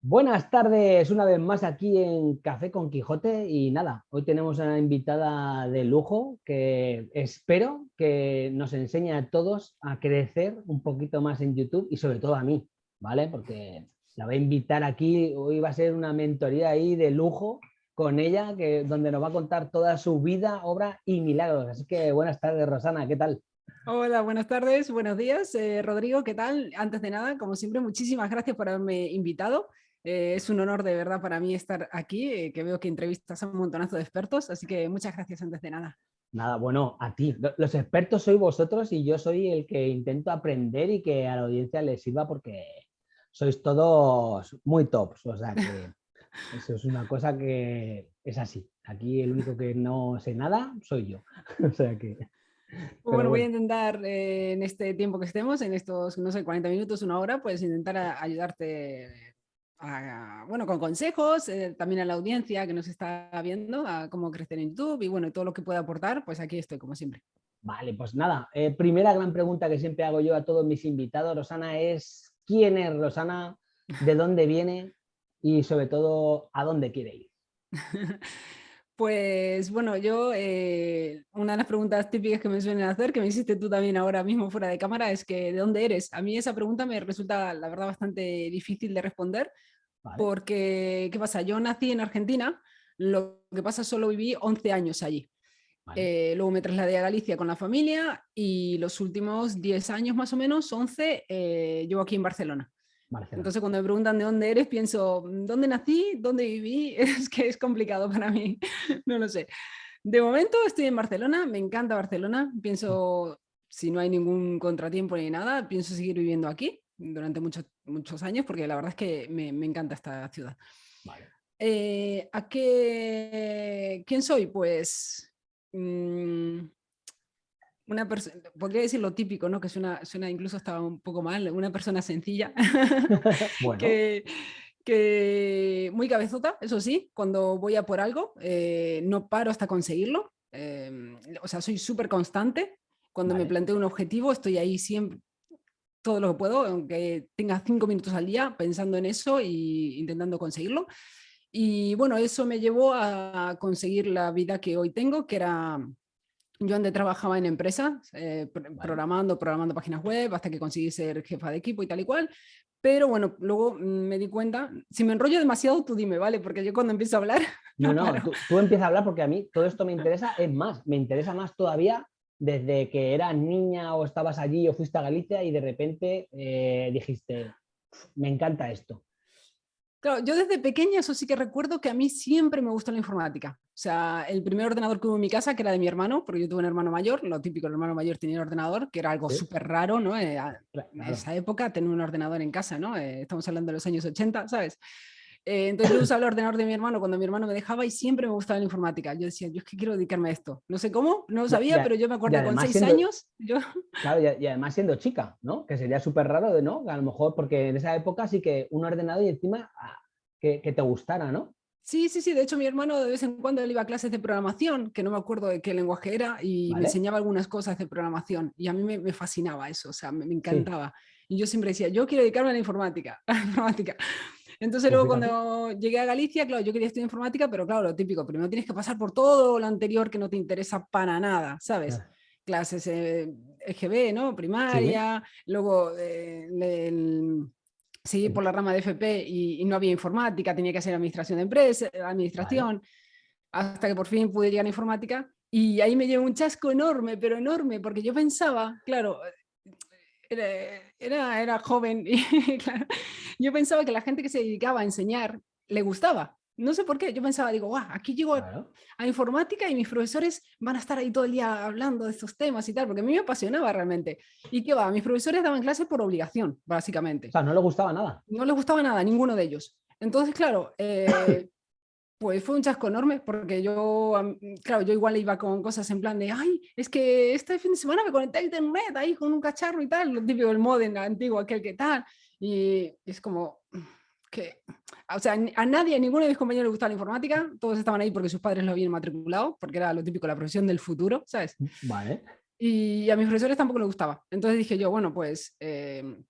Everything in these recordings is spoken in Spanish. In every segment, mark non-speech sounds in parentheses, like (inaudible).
Buenas tardes, una vez más aquí en Café con Quijote y nada, hoy tenemos una invitada de lujo que espero que nos enseñe a todos a crecer un poquito más en YouTube y sobre todo a mí, ¿vale? Porque la voy a invitar aquí, hoy va a ser una mentoría ahí de lujo con ella, que, donde nos va a contar toda su vida, obra y milagros. Así que buenas tardes, Rosana, ¿qué tal? Hola, buenas tardes, buenos días. Eh, Rodrigo, ¿qué tal? Antes de nada, como siempre, muchísimas gracias por haberme invitado. Eh, es un honor de verdad para mí estar aquí, eh, que veo que entrevistas a un montonazo de expertos, así que muchas gracias antes de nada. Nada, bueno, a ti. Los expertos sois vosotros y yo soy el que intento aprender y que a la audiencia les sirva porque sois todos muy tops. O sea que (laughs) eso es una cosa que es así. Aquí el único que no sé nada soy yo. (laughs) O sea que... Bueno, voy a intentar eh, en este tiempo que estemos, en estos, no sé, 40 minutos, una hora, pues intentar ayudarte bueno, con consejos, eh, también a la audiencia que nos está viendo, a cómo crecer en YouTube y bueno, todo lo que pueda aportar, pues aquí estoy como siempre. Vale, pues nada, eh, primera gran pregunta que siempre hago yo a todos mis invitados, Rosana, es ¿quién es Rosana? ¿De dónde viene? Y sobre todo, ¿a dónde quiere ir? (laughs) Pues bueno, yo eh, una de las preguntas típicas que me suelen hacer, que me hiciste tú también ahora mismo fuera de cámara, es que ¿de dónde eres? A mí esa pregunta me resulta, la verdad, bastante difícil de responder, porque, ¿qué pasa? Yo nací en Argentina, lo que pasa solo viví 11 años allí. Eh, luego me trasladé a Galicia con la familia y los últimos 10 años más o menos, 11, eh, llevo aquí en Barcelona. Entonces cuando me preguntan de dónde eres, pienso, ¿dónde nací? ¿Dónde viví? (laughs) Es que es complicado para mí, (laughs) no lo sé. De momento estoy en Barcelona, me encanta Barcelona, pienso, si no hay ningún contratiempo ni nada, pienso seguir viviendo aquí durante muchos, muchos años porque la verdad es que me, encanta esta ciudad. Eh, ¿A qué, quién soy? Pues mm, una persona, podría decir lo típico, ¿no? que suena, suena incluso hasta un poco mal, una persona sencilla, (laughs) (laughs) que, que, muy cabezota, eso sí, cuando voy a por algo, eh, no paro hasta conseguirlo, em, o sea, soy súper constante, cuando me planteo un objetivo estoy ahí siempre, todo lo que puedo, aunque tenga cinco minutos al día pensando en eso e intentando conseguirlo. Y bueno, eso me llevó a conseguir la vida que hoy tengo, que era yo antes trabajaba en empresas, eh, programando, programando páginas web, hasta que conseguí ser jefa de equipo y tal y cual. Pero bueno, luego mm, me di cuenta, si me enrollo demasiado, tú dime, ¿vale? Porque yo cuando empiezo a hablar... (laughs) No, no, (laughs) tú, tú, empiezas a hablar porque a mí todo esto me interesa, es más, me interesa más todavía desde que eras niña o estabas allí o fuiste a Galicia y de repente eh, dijiste, me encanta esto. Claro, yo desde pequeña eso sí que recuerdo que a mí siempre me gustó la informática. O sea, el primer ordenador que hubo en mi casa, que era de mi hermano, porque yo tuve un hermano mayor, lo típico, el hermano mayor tenía un ordenador, que era algo súper raro, ¿no? Eh, en esa época tener un ordenador en casa, ¿no? Eh, estamos hablando de los años 80, ¿sabes? Eh, entonces yo usaba el ordenador de mi hermano cuando mi hermano me dejaba y siempre me gustaba la informática. Yo decía, yo es que quiero dedicarme a esto. No sé cómo, no lo sabía, pero yo me acuerdo con seis años. Yo... (laughs) Claro, y, además siendo chica, ¿no? Que sería súper raro, de ¿no? A lo mejor porque en esa época sí que un ordenador y encima ah, que, te gustara, ¿no? Sí, sí, sí. De hecho, mi hermano de vez en cuando él iba a clases de programación, que no me acuerdo de qué lenguaje era, y me enseñaba algunas cosas de programación. Y a mí me, fascinaba eso, o sea, me, encantaba. Y yo siempre decía, yo quiero dedicarme a la informática. (laughs) A la informática. Entonces luego cuando llegué a Galicia, claro, yo quería estudiar informática, pero claro, lo típico, primero tienes que pasar por todo lo anterior que no te interesa para nada, ¿sabes? Clases eh, EGB, ¿no? Primaria, luego eh, el, seguí por la rama de FP y, no había informática, tenía que hacer administración de empresa, administración, hasta que por fin pude llegar a informática. Y ahí me llevó un chasco enorme, pero enorme, porque yo pensaba, claro, era, era, joven y (laughs) yo pensaba que la gente que se dedicaba a enseñar le gustaba, no sé por qué, yo pensaba, digo, guau, aquí llego a, informática y mis profesores van a estar ahí todo el día hablando de estos temas y tal, porque a mí me apasionaba realmente. ¿Y qué va? Mis profesores daban clases por obligación, básicamente. O sea, no les gustaba nada. No les gustaba nada, ninguno de ellos. Entonces, claro, (laughs) eh, pues fue un chasco enorme, porque yo, claro, yo igual iba con cosas en plan de, ay, es que este fin de semana me conecté a internet ahí con un cacharro y tal, lo típico del modem antiguo, aquel que tal, y es como que o sea, a nadie, a ninguno de mis compañeros le gustaba la informática, todos estaban ahí porque sus padres lo habían matriculado, porque era lo típico, la profesión del futuro, ¿sabes? Vale. Y a mis profesores tampoco les gustaba. Entonces dije yo, bueno, pues em,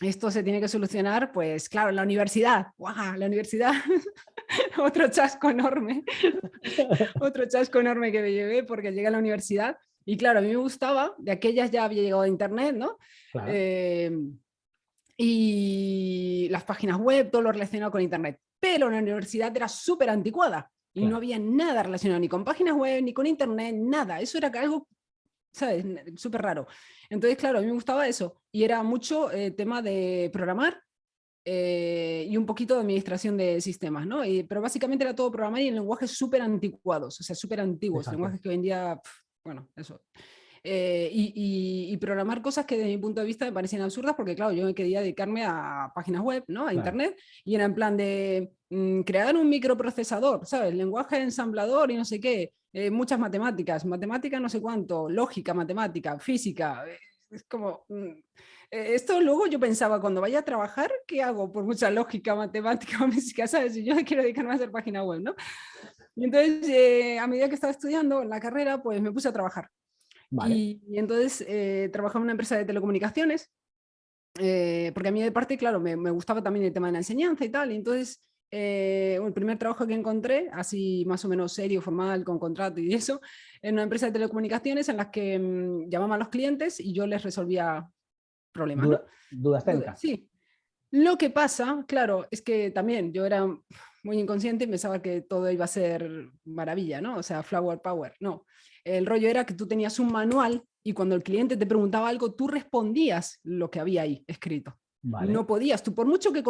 esto se tiene que solucionar, pues claro, en la universidad, ¡guau! La universidad, (laughs) otro chasco enorme, (laughs) otro chasco enorme que me llevé porque llegué a la universidad y claro, a mí me gustaba, de aquellas ya había llegado a internet, ¿no? Eh, y las páginas web, todo lo relacionado con internet, pero la universidad era súper anticuada y no había nada relacionado ni con páginas web, ni con internet, nada, eso era algo ¿sabes? Súper raro. Entonces, claro, a mí me gustaba eso. Y era mucho eh, tema de programar eh, y un poquito de administración de sistemas, ¿no? pero básicamente era todo programar y en lenguajes súper anticuados, o sea, súper antiguos, lenguajes que hoy en día, bueno, eso. Eh, y, programar cosas que desde mi punto de vista me parecían absurdas porque claro, yo me quería dedicarme a páginas web, ¿no? a internet, y era en plan de mm, crear un microprocesador, ¿sabes? Lenguaje ensamblador y no sé qué, eh, muchas matemáticas, matemática no sé cuánto, lógica, matemática, física, eh, es como... Mm, esto luego yo pensaba, cuando vaya a trabajar, ¿qué hago? Por mucha lógica, (laughs) matemática física, ¿sabes? Y yo quiero dedicarme a hacer página web, ¿no? Y entonces, a medida que estaba estudiando en la carrera, pues me puse a trabajar. Y, entonces eh, trabajaba en una empresa de telecomunicaciones, eh, porque a mí de parte, claro, me, gustaba también el tema de la enseñanza y tal, y entonces eh, el primer trabajo que encontré, así más o menos serio, formal, con contrato y eso, en una empresa de telecomunicaciones en las que mm, llamaban a los clientes y yo les resolvía problemas. ¿Dudas técnicas? Sí. Lo que pasa, claro, es que también yo era muy inconsciente y pensaba que todo iba a ser maravilla, ¿no? O sea, flower power, no. El rollo era que tú tenías un manual y cuando el cliente te preguntaba algo, tú respondías lo que había ahí escrito. No podías, tú por mucho, que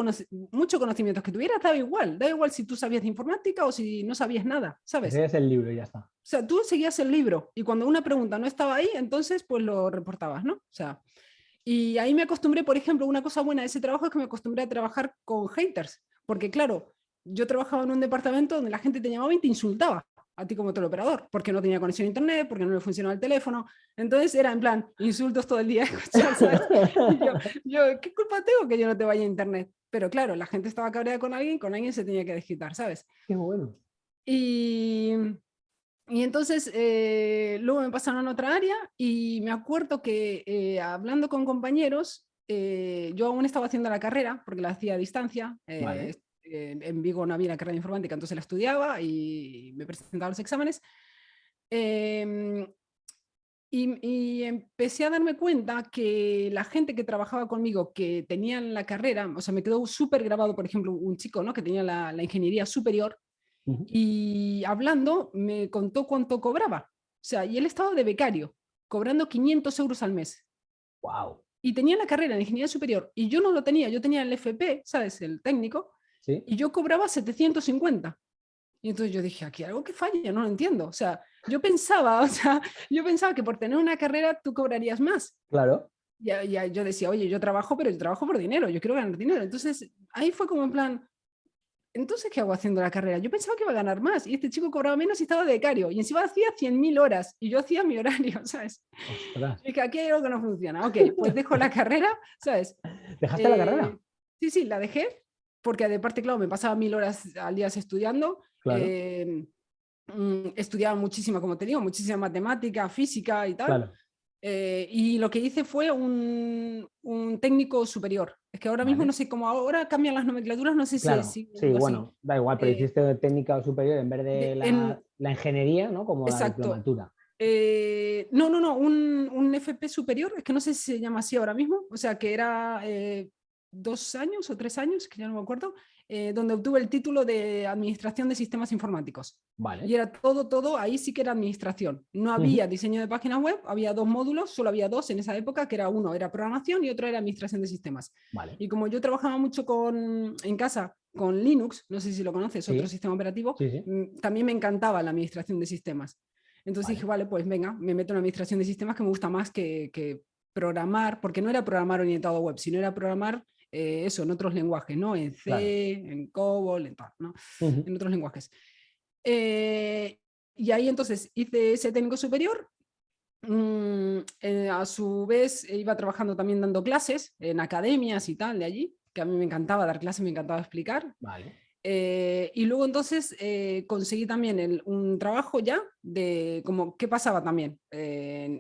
mucho conocimientos que tuvieras, daba igual, da igual si tú sabías de informática o si no sabías nada, ¿sabes? Seguías el libro y ya está. O sea, tú seguías el libro y cuando una pregunta no estaba ahí, entonces pues lo reportabas, ¿no? O sea, y ahí me acostumbré, por ejemplo, una cosa buena de ese trabajo es que me acostumbré a trabajar con haters, porque claro, yo trabajaba en un departamento donde la gente te llamaba y te insultaba a ti como teleoperador, porque no tenía conexión a internet, porque no le funcionaba el teléfono. Entonces era en plan, insultos todo el día. (laughs) yo, ¿qué culpa tengo que yo no te vaya a internet? Pero claro, la gente estaba cabreada con alguien, con alguien se tenía que desquitar, ¿sabes? Qué bueno. Y, y entonces eh, luego me pasaron a otra área y me acuerdo que eh, hablando con compañeros, eh, yo aún estaba haciendo la carrera, porque la hacía a distancia, en Vigo no había la carrera de informática, entonces la estudiaba y me presentaba los exámenes. Em, y, empecé a darme cuenta que la gente que trabajaba conmigo, que tenían la carrera, o sea, me quedó súper grabado, por ejemplo, un chico ¿no? que tenía la, ingeniería superior, y hablando me contó cuánto cobraba. O sea, y él estaba de becario, cobrando 500 euros al mes. ¡Wow! Y tenía la carrera en ingeniería superior, y yo no lo tenía, yo tenía el FP, ¿sabes? El técnico, y yo cobraba 750. Y entonces yo dije, aquí hay algo que falla, no lo entiendo. O sea, yo pensaba, (laughs) o sea, yo pensaba que por tener una carrera tú cobrarías más. Claro. Ya, ya, yo decía, oye, yo trabajo, pero yo trabajo por dinero, yo quiero ganar dinero. Entonces, ahí fue como en plan, entonces, ¿qué hago haciendo la carrera? Yo pensaba que iba a ganar más y este chico cobraba menos y estaba de becario y encima hacía 100.000 horas y yo hacía mi horario, (laughs) ¿sabes? Y dije, aquí hay algo que no funciona. Ok, pues dejo la (laughs) carrera, ¿sabes? ¿Dejaste la carrera? Eh, sí, sí, la dejé porque de parte, claro, me pasaba mil horas al día estudiando. Em, mm, estudiaba muchísima, como te digo, muchísima matemática, física y tal. Eh, y lo que hice fue un, un, técnico superior. Es que ahora mismo no sé cómo ahora cambian las nomenclaturas, no sé si... sí, bueno, da igual, pero eh, hiciste técnica superior en vez de la, la ingeniería, ¿no? Como la diplomatura. Eh, no, no, no, un, un, FP superior, es que no sé si se llama así ahora mismo, o sea que era dos años o tres años, que ya no me acuerdo, eh, donde obtuve el título de Administración de Sistemas Informáticos. Vale. Y era todo, todo, ahí sí que era administración. No había diseño de páginas web, había dos módulos, solo había dos en esa época, que era uno era programación y otro era administración de sistemas. Vale. Y como yo trabajaba mucho con, en casa con Linux, no sé si lo conoces, otro sistema operativo, mm, también me encantaba la administración de sistemas. Entonces dije, vale, pues venga, me meto en administración de sistemas que me gusta más que, que programar, porque no era programar orientado a web, sino era programar eh, eso, en otros lenguajes, ¿no? En C, en COBOL, en, ¿no? en otros lenguajes. Eh, y ahí entonces hice ese técnico superior, mm, eh, a su vez iba trabajando también dando clases en academias y tal de allí, que a mí me encantaba dar clases, me encantaba explicar. Vale. Eh, y luego entonces eh, conseguí también un trabajo ya de como qué pasaba también.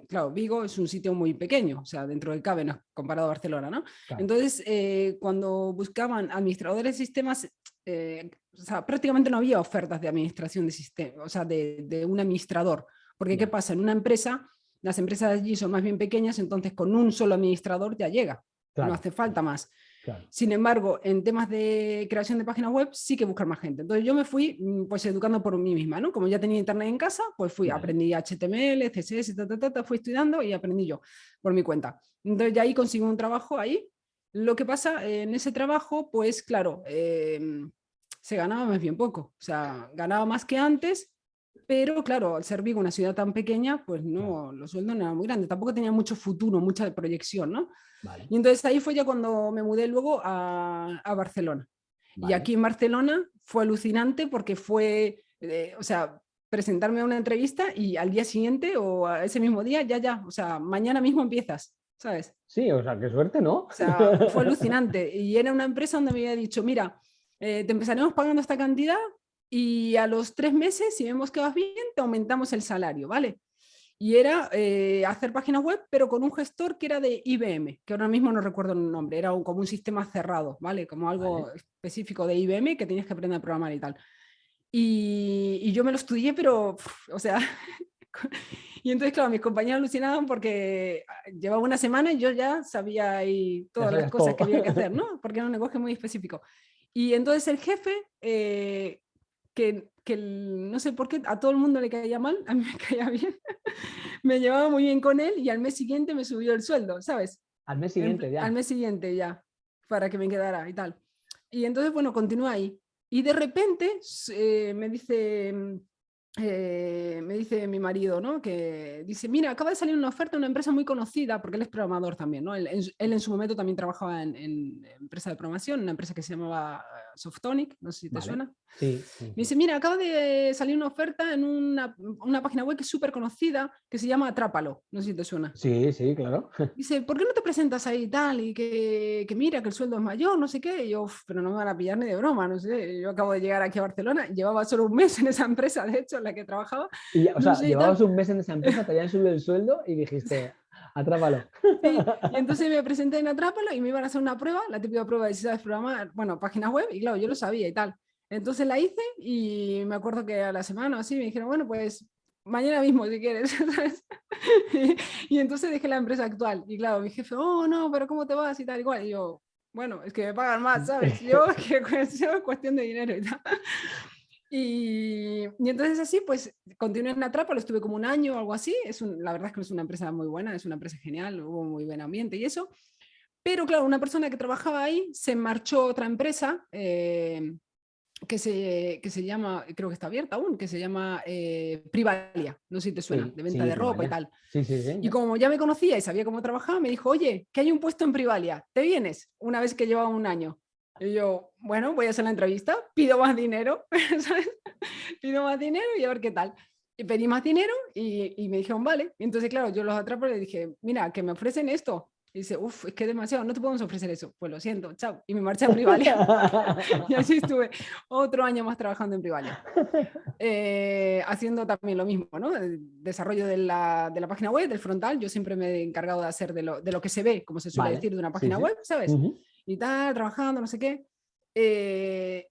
claro, Vigo es un sitio muy pequeño, o sea, dentro del CABE comparado a Barcelona, ¿no? Entonces, eh, cuando buscaban administradores de sistemas, o sea, prácticamente no había ofertas de administración de sistemas, o sea, de, un administrador. Porque ¿qué pasa? En una empresa, las empresas allí son más bien pequeñas, entonces con un solo administrador ya llega, no hace falta más. Sin embargo, en temas de creación de páginas web sí que buscar más gente. Entonces yo me fui mm, pues educando por mí misma, ¿no? Como ya tenía internet en casa, pues fui, aprendí HTML, CSS, ta, fui estudiando y aprendí yo por mi cuenta. Entonces ya ahí conseguí un trabajo ahí. Lo que pasa en ese trabajo, pues claro, em, se ganaba más bien poco. O sea, ganaba más que antes, pero claro, al ser Vigo una ciudad tan pequeña, pues no, los sueldos no eran muy grandes, tampoco tenía mucho futuro, mucha proyección, ¿no? Y entonces ahí fue ya cuando me mudé luego a, Barcelona. Y aquí en Barcelona fue alucinante porque fue, eh, o sea, presentarme a una entrevista y al día siguiente o a ese mismo día, ya, ya, o sea, mañana mismo empiezas, ¿sabes? Sí, o sea, qué suerte, ¿no? O sea, fue (laughs) alucinante. Y era una empresa donde me había dicho, mira, eh, te empezaremos pagando esta cantidad y a los tres meses, si vemos que vas bien, te aumentamos el salario, ¿vale? y era eh, hacer páginas web, pero con un gestor que era de IBM, que ahora mismo no recuerdo el nombre, era como un sistema cerrado, ¿vale? Como algo específico de IBM que tenías que aprender a programar y tal. Y, yo me lo estudié, pero, o sea, (laughs) y entonces, claro, mis compañeros alucinaban porque ah, llevaba una semana y yo ya sabía ahí todas las cosas que había que hacer, (laughs) ¿no? Porque era un negocio muy específico. Y entonces el jefe, eh, que que no sé por qué a todo el mundo le caía mal, a mí me (laughs) caía bien, me llevaba muy bien con él y al mes siguiente me subió el sueldo, ¿sabes? Al mes siguiente ya. Al mes siguiente ya, para que me quedara y tal. Y entonces, bueno, continúa ahí. Y de repente eh, me dice eh, me dice mi marido, ¿no? Que dice, mira, acaba de salir una oferta de una empresa muy conocida, porque él es programador también, ¿no? Él, en su momento también trabajaba en, empresa de programación, una empresa que se llamaba Softonic, no sé si te suena. Sí, Me dice, mira, acaba de salir una oferta en una, una página web que es súper conocida, que se llama Atrápalo, no sé si te suena. Sí, sí, claro. (laughs) Dice, ¿por qué no te presentas ahí y tal? Y que, que mira, que el sueldo es mayor, no sé qué. Y yo, pero no me van a pillar ni de broma, no sé. Yo acabo de llegar aquí a Barcelona, llevaba solo un mes en esa empresa, de hecho, en la que trabajaba. Y, o sea, llevabas un mes en esa empresa, te habían subido el sueldo y dijiste, Atrápalo. (laughs) Sí, y (laughs) entonces me presenté en Atrápalo y me iban a hacer una prueba, la típica prueba de si sabes programar, bueno, páginas web, y claro, yo lo sabía y tal. Entonces la hice y me acuerdo que a la semana o así me dijeron, bueno, pues mañana mismo si quieres, (laughs) y, entonces dejé la empresa actual. Y claro, mi jefe, oh, no, pero ¿cómo te vas? Y tal, igual. Y yo, bueno, es que me pagan más, ¿sabes? Yo, que es cuestión de dinero y tal. Y, entonces así, pues continué en Atrapa, lo estuve como un año o algo así. Es la verdad es que es una empresa muy buena, es una empresa genial, hubo muy buen ambiente y eso. Pero claro, una persona que trabajaba ahí se marchó a otra empresa eh, que, se, que se llama, creo que está abierta aún, que se llama eh, Privalia, no sé si te suena, de venta de ropa y tal. y como ya me conocía y sabía cómo trabajaba, me dijo, oye, que hay un puesto en Privalia, ¿te vienes? Una vez que llevaba un año. Y yo, bueno, voy a hacer la entrevista, pido más dinero, (laughs) ¿sabes? Pido más dinero y a ver qué tal. Y pedí más dinero y, y me dijeron, vale. Y entonces, claro, yo los atrapo y le dije, mira, que me ofrecen esto. Y dice, uff, es que es demasiado, no te podemos ofrecer eso. Pues lo siento, chao. Y me marché a Privalia. (laughs) y así estuve otro año más trabajando en Privalia. Eh, haciendo también lo mismo, ¿no? El desarrollo de la, de la, página web, del frontal. Yo siempre me he encargado de hacer de lo, de lo que se ve, como se suele decir, de una página web, ¿sabes? Y tal, trabajando, no sé qué. Eh,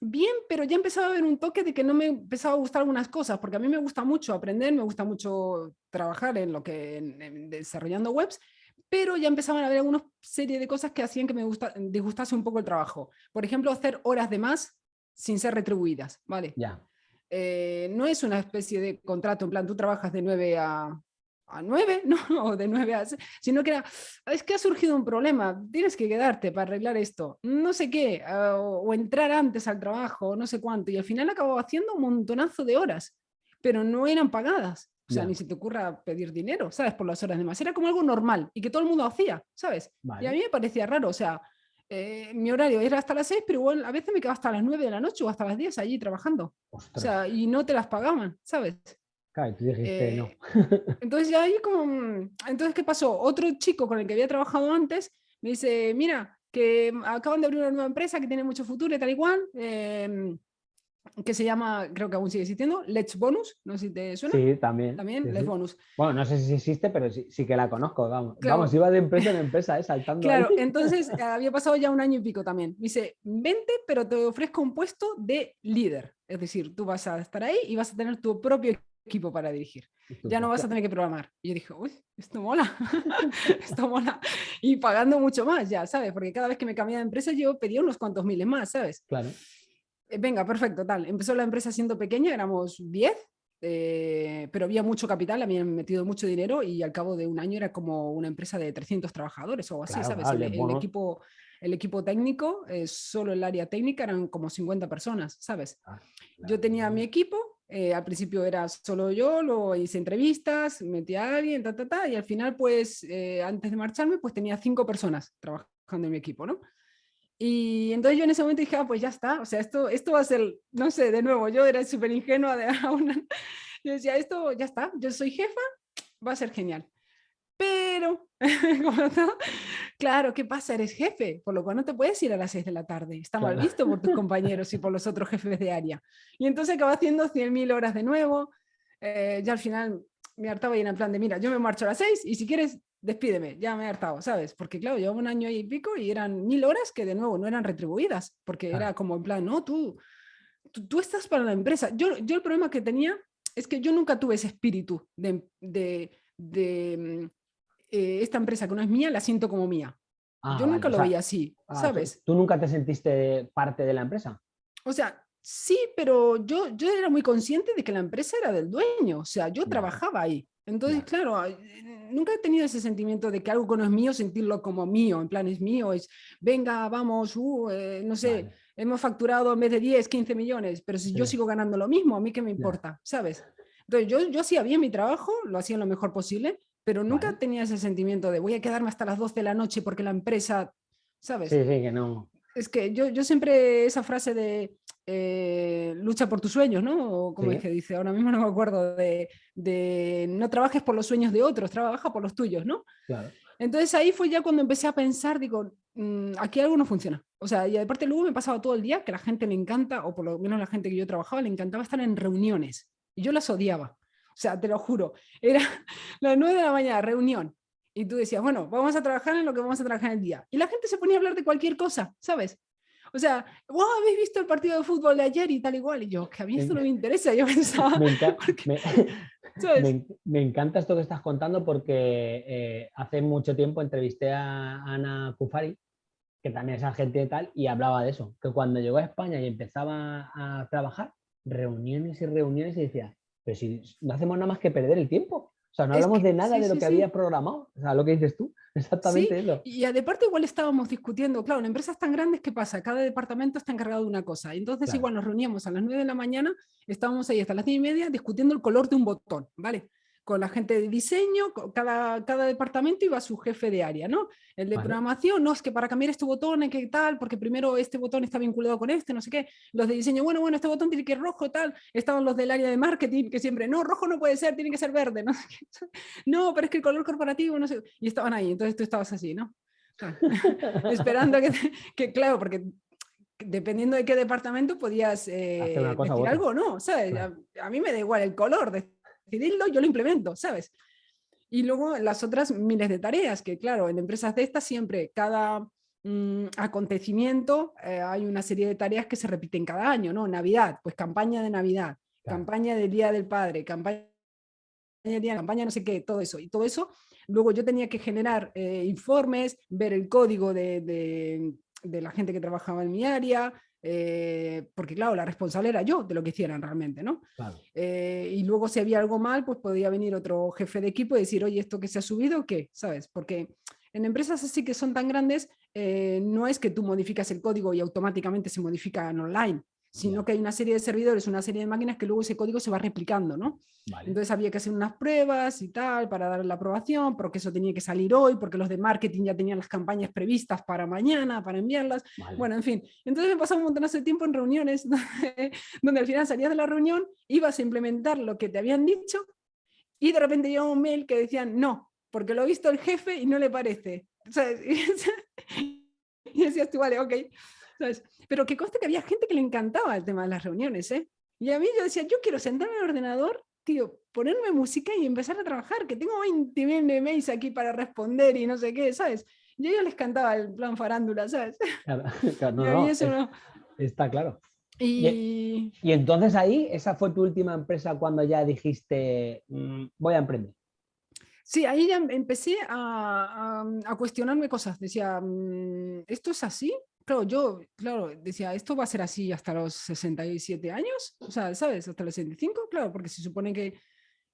bien, pero ya empezaba a haber un toque de que no me empezaba a gustar algunas cosas, porque a mí me gusta mucho aprender, me gusta mucho trabajar en lo que, en, desarrollando webs, pero ya empezaban a haber alguna serie de cosas que hacían que me gusta, disgustase un poco el trabajo. Por ejemplo, hacer horas de más sin ser retribuidas, ¿vale? Ya. Eh, no es una especie de contrato, en plan, tú trabajas de 9 a, a 9, (laughs) ¿no? o de 9 a... sino que era, es que ha surgido un problema, tienes que quedarte para arreglar esto, no sé qué, ah, o, entrar antes al trabajo, no sé cuánto, y al final acababa haciendo un montonazo de horas, pero no eran pagadas. O sea, ni se te ocurra pedir dinero, ¿sabes? Por las horas de más. Era como algo normal y que todo el mundo hacía, ¿sabes? Y a mí me parecía raro, o sea, eh, mi horario era hasta las 6, pero igual a veces me quedaba hasta las 9 de la noche o hasta las 10 allí trabajando. O sea, y no te las pagaban, ¿sabes? Eh, entonces ya ahí como, mm, entonces ¿qué pasó? Otro chico con el que había trabajado antes me dice, mira, que acaban de abrir una nueva empresa que tiene mucho futuro y tal igual. Em, que se llama, creo que aún sigue existiendo, Let's Bonus, no sé si te suena. Sí, también. También, Let's Bonus. Bueno, no sé si existe, pero sí, sí que la conozco, vamos. Vamos, iba de empresa en empresa, ¿eh? saltando. Claro, entonces había pasado ya un año y pico también. Dice, vente, pero te ofrezco un puesto de líder. Es decir, tú vas a estar ahí y vas a tener tu propio equipo para dirigir. Ya no vas a tener que programar. Y yo dije, uy, esto mola, (laughs) esto mola. Y pagando mucho más ya, ¿sabes? Porque cada vez que me cambiaba de empresa yo pedía unos cuantos miles más, ¿sabes? Claro. Eh, venga, perfecto, tal. Empezó la empresa siendo pequeña, éramos 10, eh, pero había mucho capital, habían metido mucho dinero y al cabo de un año era como una empresa de 300 trabajadores o así, ¿sabes? el, equipo, el equipo técnico, eh, solo el área técnica eran como 50 personas, ¿sabes? Ah, yo tenía mi equipo, al principio era solo yo, lo hice entrevistas, metí a alguien, ta, ta, ta, y al final, pues, antes de marcharme, pues tenía cinco personas trabajando en mi equipo, ¿no? Y entonces yo en ese momento dije, ah, pues ya está, o sea, esto, esto va a ser, no sé, de nuevo, yo era súper ingenua de (laughs) una, yo decía, esto ya está, yo soy jefa, va a ser genial. Pero, (laughs) claro, ¿qué pasa? Eres jefe, por lo cual no te puedes ir a las 6 de la tarde, está mal visto por tus (laughs) compañeros y por los otros jefes de área. Y entonces acabo haciendo 100.000 horas de nuevo, eh, ya al final me hartaba y en plan de, mira, yo me marcho a las 6 y si quieres despídeme, ya me he hartado, ¿sabes? Porque claro, llevaba un año y pico y eran mil horas que de nuevo no eran retribuidas, porque era como en plan, no, tú, tú, estás para la empresa. Yo, yo el problema que tenía es que yo nunca tuve ese espíritu de, de, de mm, eh, esta empresa que no es mía, la siento como mía. Ah, yo nunca lo veía así, ah, ¿sabes? ¿tú, nunca te sentiste parte de la empresa? O sea, sí, pero yo, yo era muy consciente de que la empresa era del dueño, o sea, yo trabajaba ahí. Entonces, claro, nunca he tenido ese sentimiento de que algo que no es mío, sentirlo como mío, en plan es mío, es, venga, vamos, uh, eh, no sé, hemos facturado en vez de 10, 15 millones, pero si yo sigo ganando lo mismo, a mí qué me importa, ¿sabes? Entonces, yo, yo hacía bien mi trabajo, lo hacía lo mejor posible, pero nunca tenía ese sentimiento de voy a quedarme hasta las 12 de la noche porque la empresa, ¿sabes? Sí, sí, que no. Es que yo, yo siempre esa frase de eh, lucha por tus sueños, ¿no? O como es que dice, ahora mismo no me acuerdo, de, de, no trabajes por los sueños de otros, trabaja por los tuyos, ¿no? Entonces ahí fue ya cuando empecé a pensar, digo, mm, aquí algo no funciona. O sea, y aparte luego me pasaba todo el día que la gente le encanta, o por lo menos la gente que yo trabajaba, le encantaba estar en reuniones. Y yo las odiaba. O sea, te lo juro, era (laughs) las nueve de la mañana, reunión. Y tú decías, bueno, vamos a trabajar en lo que vamos a trabajar en el día. Y la gente se ponía a hablar de cualquier cosa, ¿sabes? O sea, wow, ¿habéis visto el partido de fútbol de ayer y tal igual? Y yo, que a mí esto no me interesa, yo pensaba... Me, encanta esto que estás contando porque eh, hace mucho tiempo entrevisté a Ana Kufari, que también es argentina y tal, y hablaba de eso, que cuando llegó a España y empezaba a trabajar, reuniones y reuniones y decía, pero si no hacemos nada más que perder el tiempo. O sea, no hablamos de nada de lo que había programado. O sea, lo que dices tú, (laughs) exactamente eso. Y de parte igual estábamos discutiendo, claro, en empresas tan grandes, ¿qué pasa? Cada departamento está encargado de una cosa. Entonces igual nos reuníamos a las 9 de la mañana, estábamos ahí hasta las 10 y media discutiendo el color de un botón, ¿vale? Con la gente de diseño, cada, cada departamento iba a su jefe de área, ¿no? El de programación, no, es que para cambiar este botón que tal, porque primero este botón está vinculado con este, no sé qué. Los de diseño, bueno, bueno, este botón tiene que ir rojo, tal. Estaban los del área de marketing, que siempre, no, rojo no puede ser, tiene que ser verde, (laughs) ¿no? no, pero es que el color corporativo, no sé. Y estaban ahí, entonces tú estabas así, ¿no? (laughs) (laughs) Esperando que, que, claro, porque dependiendo de qué departamento podías eh, decir algo no, ¿sabes? A, a, mí me da igual el color de decidirlo, yo lo implemento, ¿sabes? Y luego las otras miles de tareas, que claro, en empresas de estas siempre cada mm, acontecimiento eh, hay una serie de tareas que se repiten cada año, ¿no? Navidad, pues campaña de Navidad, campaña del Día del Padre, campaña de día, campaña no sé qué, todo eso. Y todo eso, luego yo tenía que generar eh, informes, ver el código de, de, de la gente que trabajaba en mi área, eh, porque claro, la responsable era yo de lo que hicieran realmente, ¿no? Eh, y luego si había algo mal, pues podía venir otro jefe de equipo y decir, oye, ¿esto que se ha subido qué? ¿Sabes? Porque en empresas así que son tan grandes, eh, no es que tú modificas el código y automáticamente se modifica en online, sino que hay una serie de servidores, una serie de máquinas que luego ese código se va replicando, ¿no? Entonces había que hacer unas pruebas y tal para dar la aprobación, porque eso tenía que salir hoy, porque los de marketing ya tenían las campañas previstas para mañana, para enviarlas. Bueno, en fin. Entonces me pasaba un montón de tiempo en reuniones (laughs) donde, al final salías de la reunión, ibas a implementar lo que te habían dicho y de repente llegaba un mail que decían no, porque lo ha visto el jefe y no le parece. (laughs) y decías tú, vale, ok. Pero que conste que había gente que le encantaba el tema de las reuniones, ¿eh? Y a mí yo decía, yo quiero sentarme al ordenador, tío, ponerme música y empezar a trabajar, que tengo 20 mails aquí para responder y no sé qué, ¿sabes? Y a ellos les cantaba el plan farándula, ¿sabes? Claro, (laughs) no, Está claro. Y... y... entonces ahí, esa fue tu última empresa cuando ya dijiste, mm, voy a emprender. Sí, ahí ya empecé a, a, cuestionarme cosas. Decía, mm, ¿esto es así? Claro, yo, claro, decía, ¿esto va a ser así hasta los 67 años? O sea, ¿sabes? Hasta los 65, claro, porque se supone que,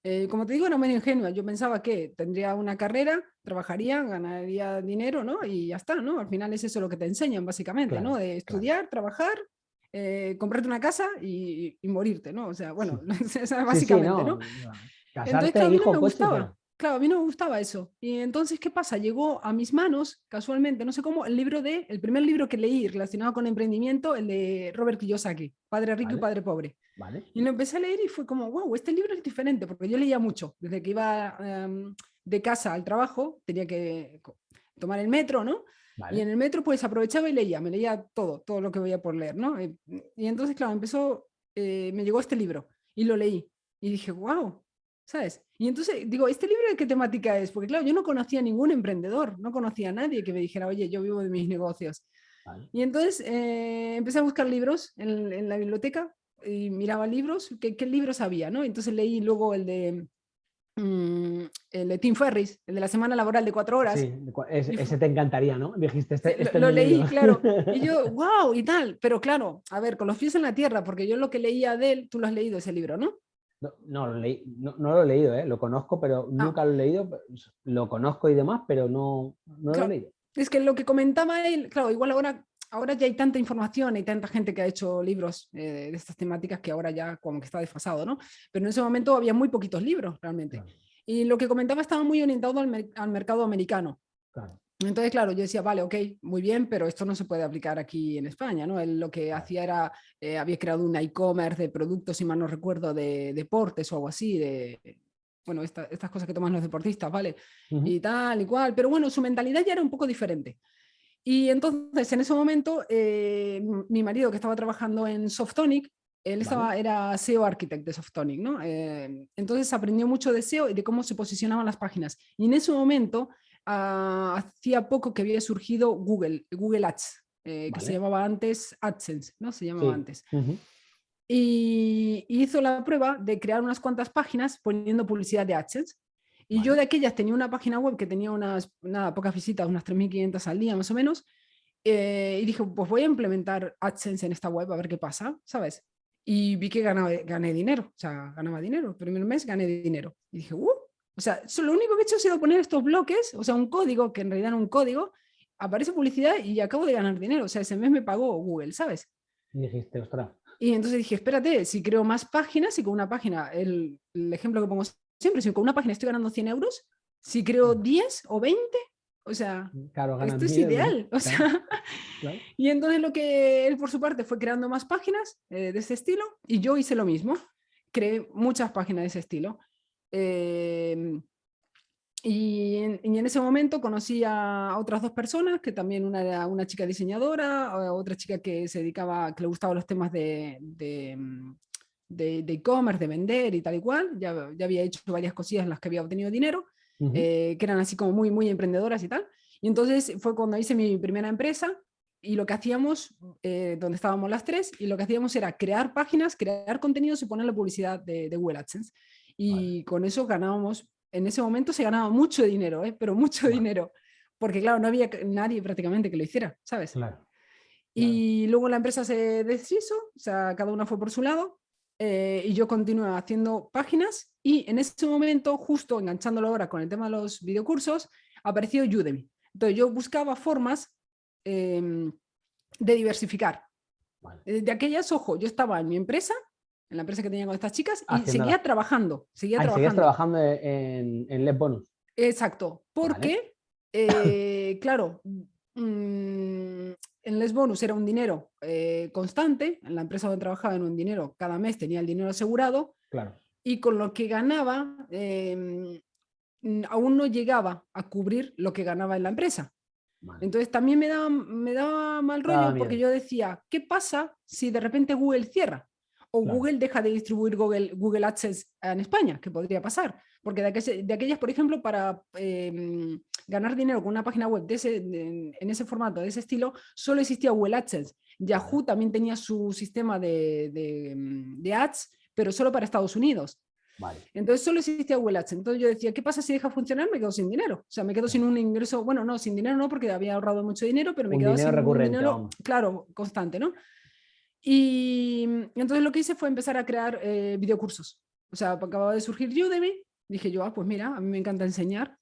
eh, como te digo, era medio ingenua. Yo pensaba que tendría una carrera, trabajaría, ganaría dinero, ¿no? Y ya está, ¿no? Al final es eso lo que te enseñan, básicamente, ¿no? De estudiar, trabajar, eh, comprarte una casa y, morirte, ¿no? O sea, bueno, (laughs) básicamente, ¿no? Casarte, Entonces, hijo, me gustaba. Claro, a mí no me gustaba eso. Y entonces, ¿qué pasa? Llegó a mis manos, casualmente, no sé cómo, el libro de, el primer libro que leí relacionado con emprendimiento, el de Robert Kiyosaki, Padre Rico y Padre Pobre. Vale. Y lo empecé a leer y fue como, wow, este libro es diferente, porque yo leía mucho. Desde que iba em, de casa al trabajo, tenía que tomar el metro, ¿no? Y en el metro pues aprovechaba y leía, me leía todo, todo lo que veía por leer, ¿no? Y, entonces, claro, empezó, eh, me llegó este libro y lo leí. Y dije, wow, ¿sabes? Y entonces digo, ¿este libro de qué temática es? Porque claro, yo no conocía a ningún emprendedor, no conocía a nadie que me dijera, oye, yo vivo de mis negocios. Y entonces eh, empecé a buscar libros en, la biblioteca y miraba libros, ¿qué, qué libros había? ¿no? Entonces leí luego el de, mm, el de Tim Ferris, el de la semana laboral de cuatro horas. Sí, ese, te encantaría, ¿no? Dijiste, este, este lo, leí, claro. Y yo, (laughs) wow, y tal. Pero claro, a ver, con los pies en la tierra, porque yo lo que leía de él, tú lo has leído ese libro, ¿no? No, lo, leí, no, lo he leído, ¿eh? lo conozco, pero ah. nunca lo he leído. Lo conozco y demás, pero no, no lo he leído. Es que lo que comentaba él, claro, igual ahora, ahora ya hay tanta información, hay tanta gente que ha hecho libros eh, de estas temáticas que ahora ya como que está desfasado, ¿no? Pero en ese momento había muy poquitos libros realmente. Y lo que comentaba estaba muy orientado al, al mercado americano. Claro. Entonces, claro, yo decía, vale, ok, muy bien, pero esto no se puede aplicar aquí en España, ¿no? Él lo que hacía era, eh, había creado un e-commerce de productos, si mal no recuerdo, de deportes o algo así, de, bueno, estas cosas que toman los deportistas, ¿vale? Y tal y cual, pero bueno, su mentalidad ya era un poco diferente. Y entonces, en ese momento, eh, mi marido que estaba trabajando en Softonic, él estaba, era SEO Architect de Softonic, ¿no? Eh, entonces aprendió mucho de SEO y de cómo se posicionaban las páginas. Y en ese momento Ah, hacía poco que había surgido Google, Google Ads, eh, que se llamaba antes AdSense, ¿no? Se llamaba antes. y, hizo la prueba de crear unas cuantas páginas poniendo publicidad de AdSense. Y yo de aquellas tenía una página web que tenía unas, nada, pocas visitas, unas 3.500 al día más o menos. Eh, y dije, pues voy a implementar AdSense en esta web a ver qué pasa, ¿sabes? Y vi que ganaba, gané dinero, o sea, ganaba dinero. El primer mes gané dinero. Y dije, uh, o sea, lo único que he hecho ha sido poner estos bloques, o sea, un código, que en realidad era un código, aparece publicidad y acabo de ganar dinero. O sea, ese mes me pagó Google, ¿sabes? Y dijiste, ostras. Y entonces dije, espérate, si creo más páginas, y con una página, el, ejemplo que pongo siempre, si con una página estoy ganando 100 euros, si creo 10 o 20, o sea, esto es ideal. O sea, (laughs) Y entonces lo que él por su parte fue creando más páginas eh, de ese estilo y yo hice lo mismo. Creé muchas páginas de ese estilo. Em, y, en, ese momento conocí a otras dos personas, que también una era una chica diseñadora, otra chica que se dedicaba, que le gustaban los temas de, de mm, de e-commerce, de, vender y tal y cual, ya, ya, había hecho varias cosillas en las que había obtenido dinero, eh, que eran así como muy, muy emprendedoras y tal. Y entonces fue cuando hice mi primera empresa y lo que hacíamos, eh, donde estábamos las tres, y lo que hacíamos era crear páginas, crear contenidos y ponerle publicidad de, de Google AdSense y con eso ganábamos, en ese momento se ganaba mucho dinero, ¿eh? pero mucho dinero, porque claro, no había nadie prácticamente que lo hiciera, ¿sabes? Y luego la empresa se deshizo, o sea, cada una fue por su lado, eh, y yo continué haciendo páginas, y en ese momento, justo enganchándolo ahora con el tema de los videocursos, apareció Udemy. Entonces yo buscaba formas em, de diversificar. De aquellas, ojo, yo estaba en mi empresa, en la empresa que tenía con estas chicas y seguía trabajando. Seguía ah, trabajando. trabajando en, en Les Bonus. Exacto, porque, eh, (coughs) claro, mm, en Les Bonus era un dinero eh, constante, en la empresa donde trabajaba en un dinero, cada mes tenía el dinero asegurado, claro. y con lo que ganaba, em, aún no llegaba a cubrir lo que ganaba en la empresa. Entonces también me daba, me daba mal rollo porque yo decía, ¿qué pasa si de repente Google cierra? O Google deja de distribuir Google, Google AdSense en España, ¿qué podría pasar. Porque de, de aquellas, por ejemplo, para em, ganar dinero con una página web de ese, en ese formato, de ese estilo, solo existía Google AdSense. Yahoo también tenía su sistema de, de ads, pero solo para Estados Unidos. Entonces solo existía Google Ads. Entonces yo decía, ¿qué pasa si deja funcionar? Me quedo sin dinero. O sea, me quedo sin un ingreso, bueno, no, sin dinero no, porque había ahorrado mucho dinero, pero me quedo sin recurrente, un dinero, claro, constante, ¿no? Y entonces lo que hice fue empezar a crear eh, videocursos. O sea, acababa de surgir Udemy, dije yo, ah, pues mira, a mí me encanta enseñar,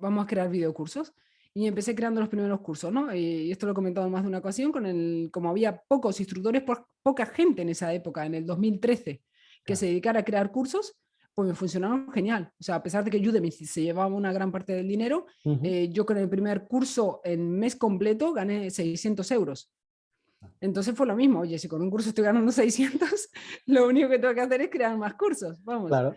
vamos a crear videocursos. Y empecé creando los primeros cursos, ¿no? Y esto lo he comentado en más de una ocasión, con el, como había pocos instructores, poca gente en esa época, en el 2013, que se dedicara a crear cursos, pues me funcionaron genial. O sea, a pesar de que Udemy se llevaba una gran parte del dinero, eh, yo con el primer curso en mes completo gané 600 euros. Entonces fue lo mismo, oye, si con un curso estoy ganando (laughs) 600, lo único que tengo que hacer es crear más cursos, vamos. Claro.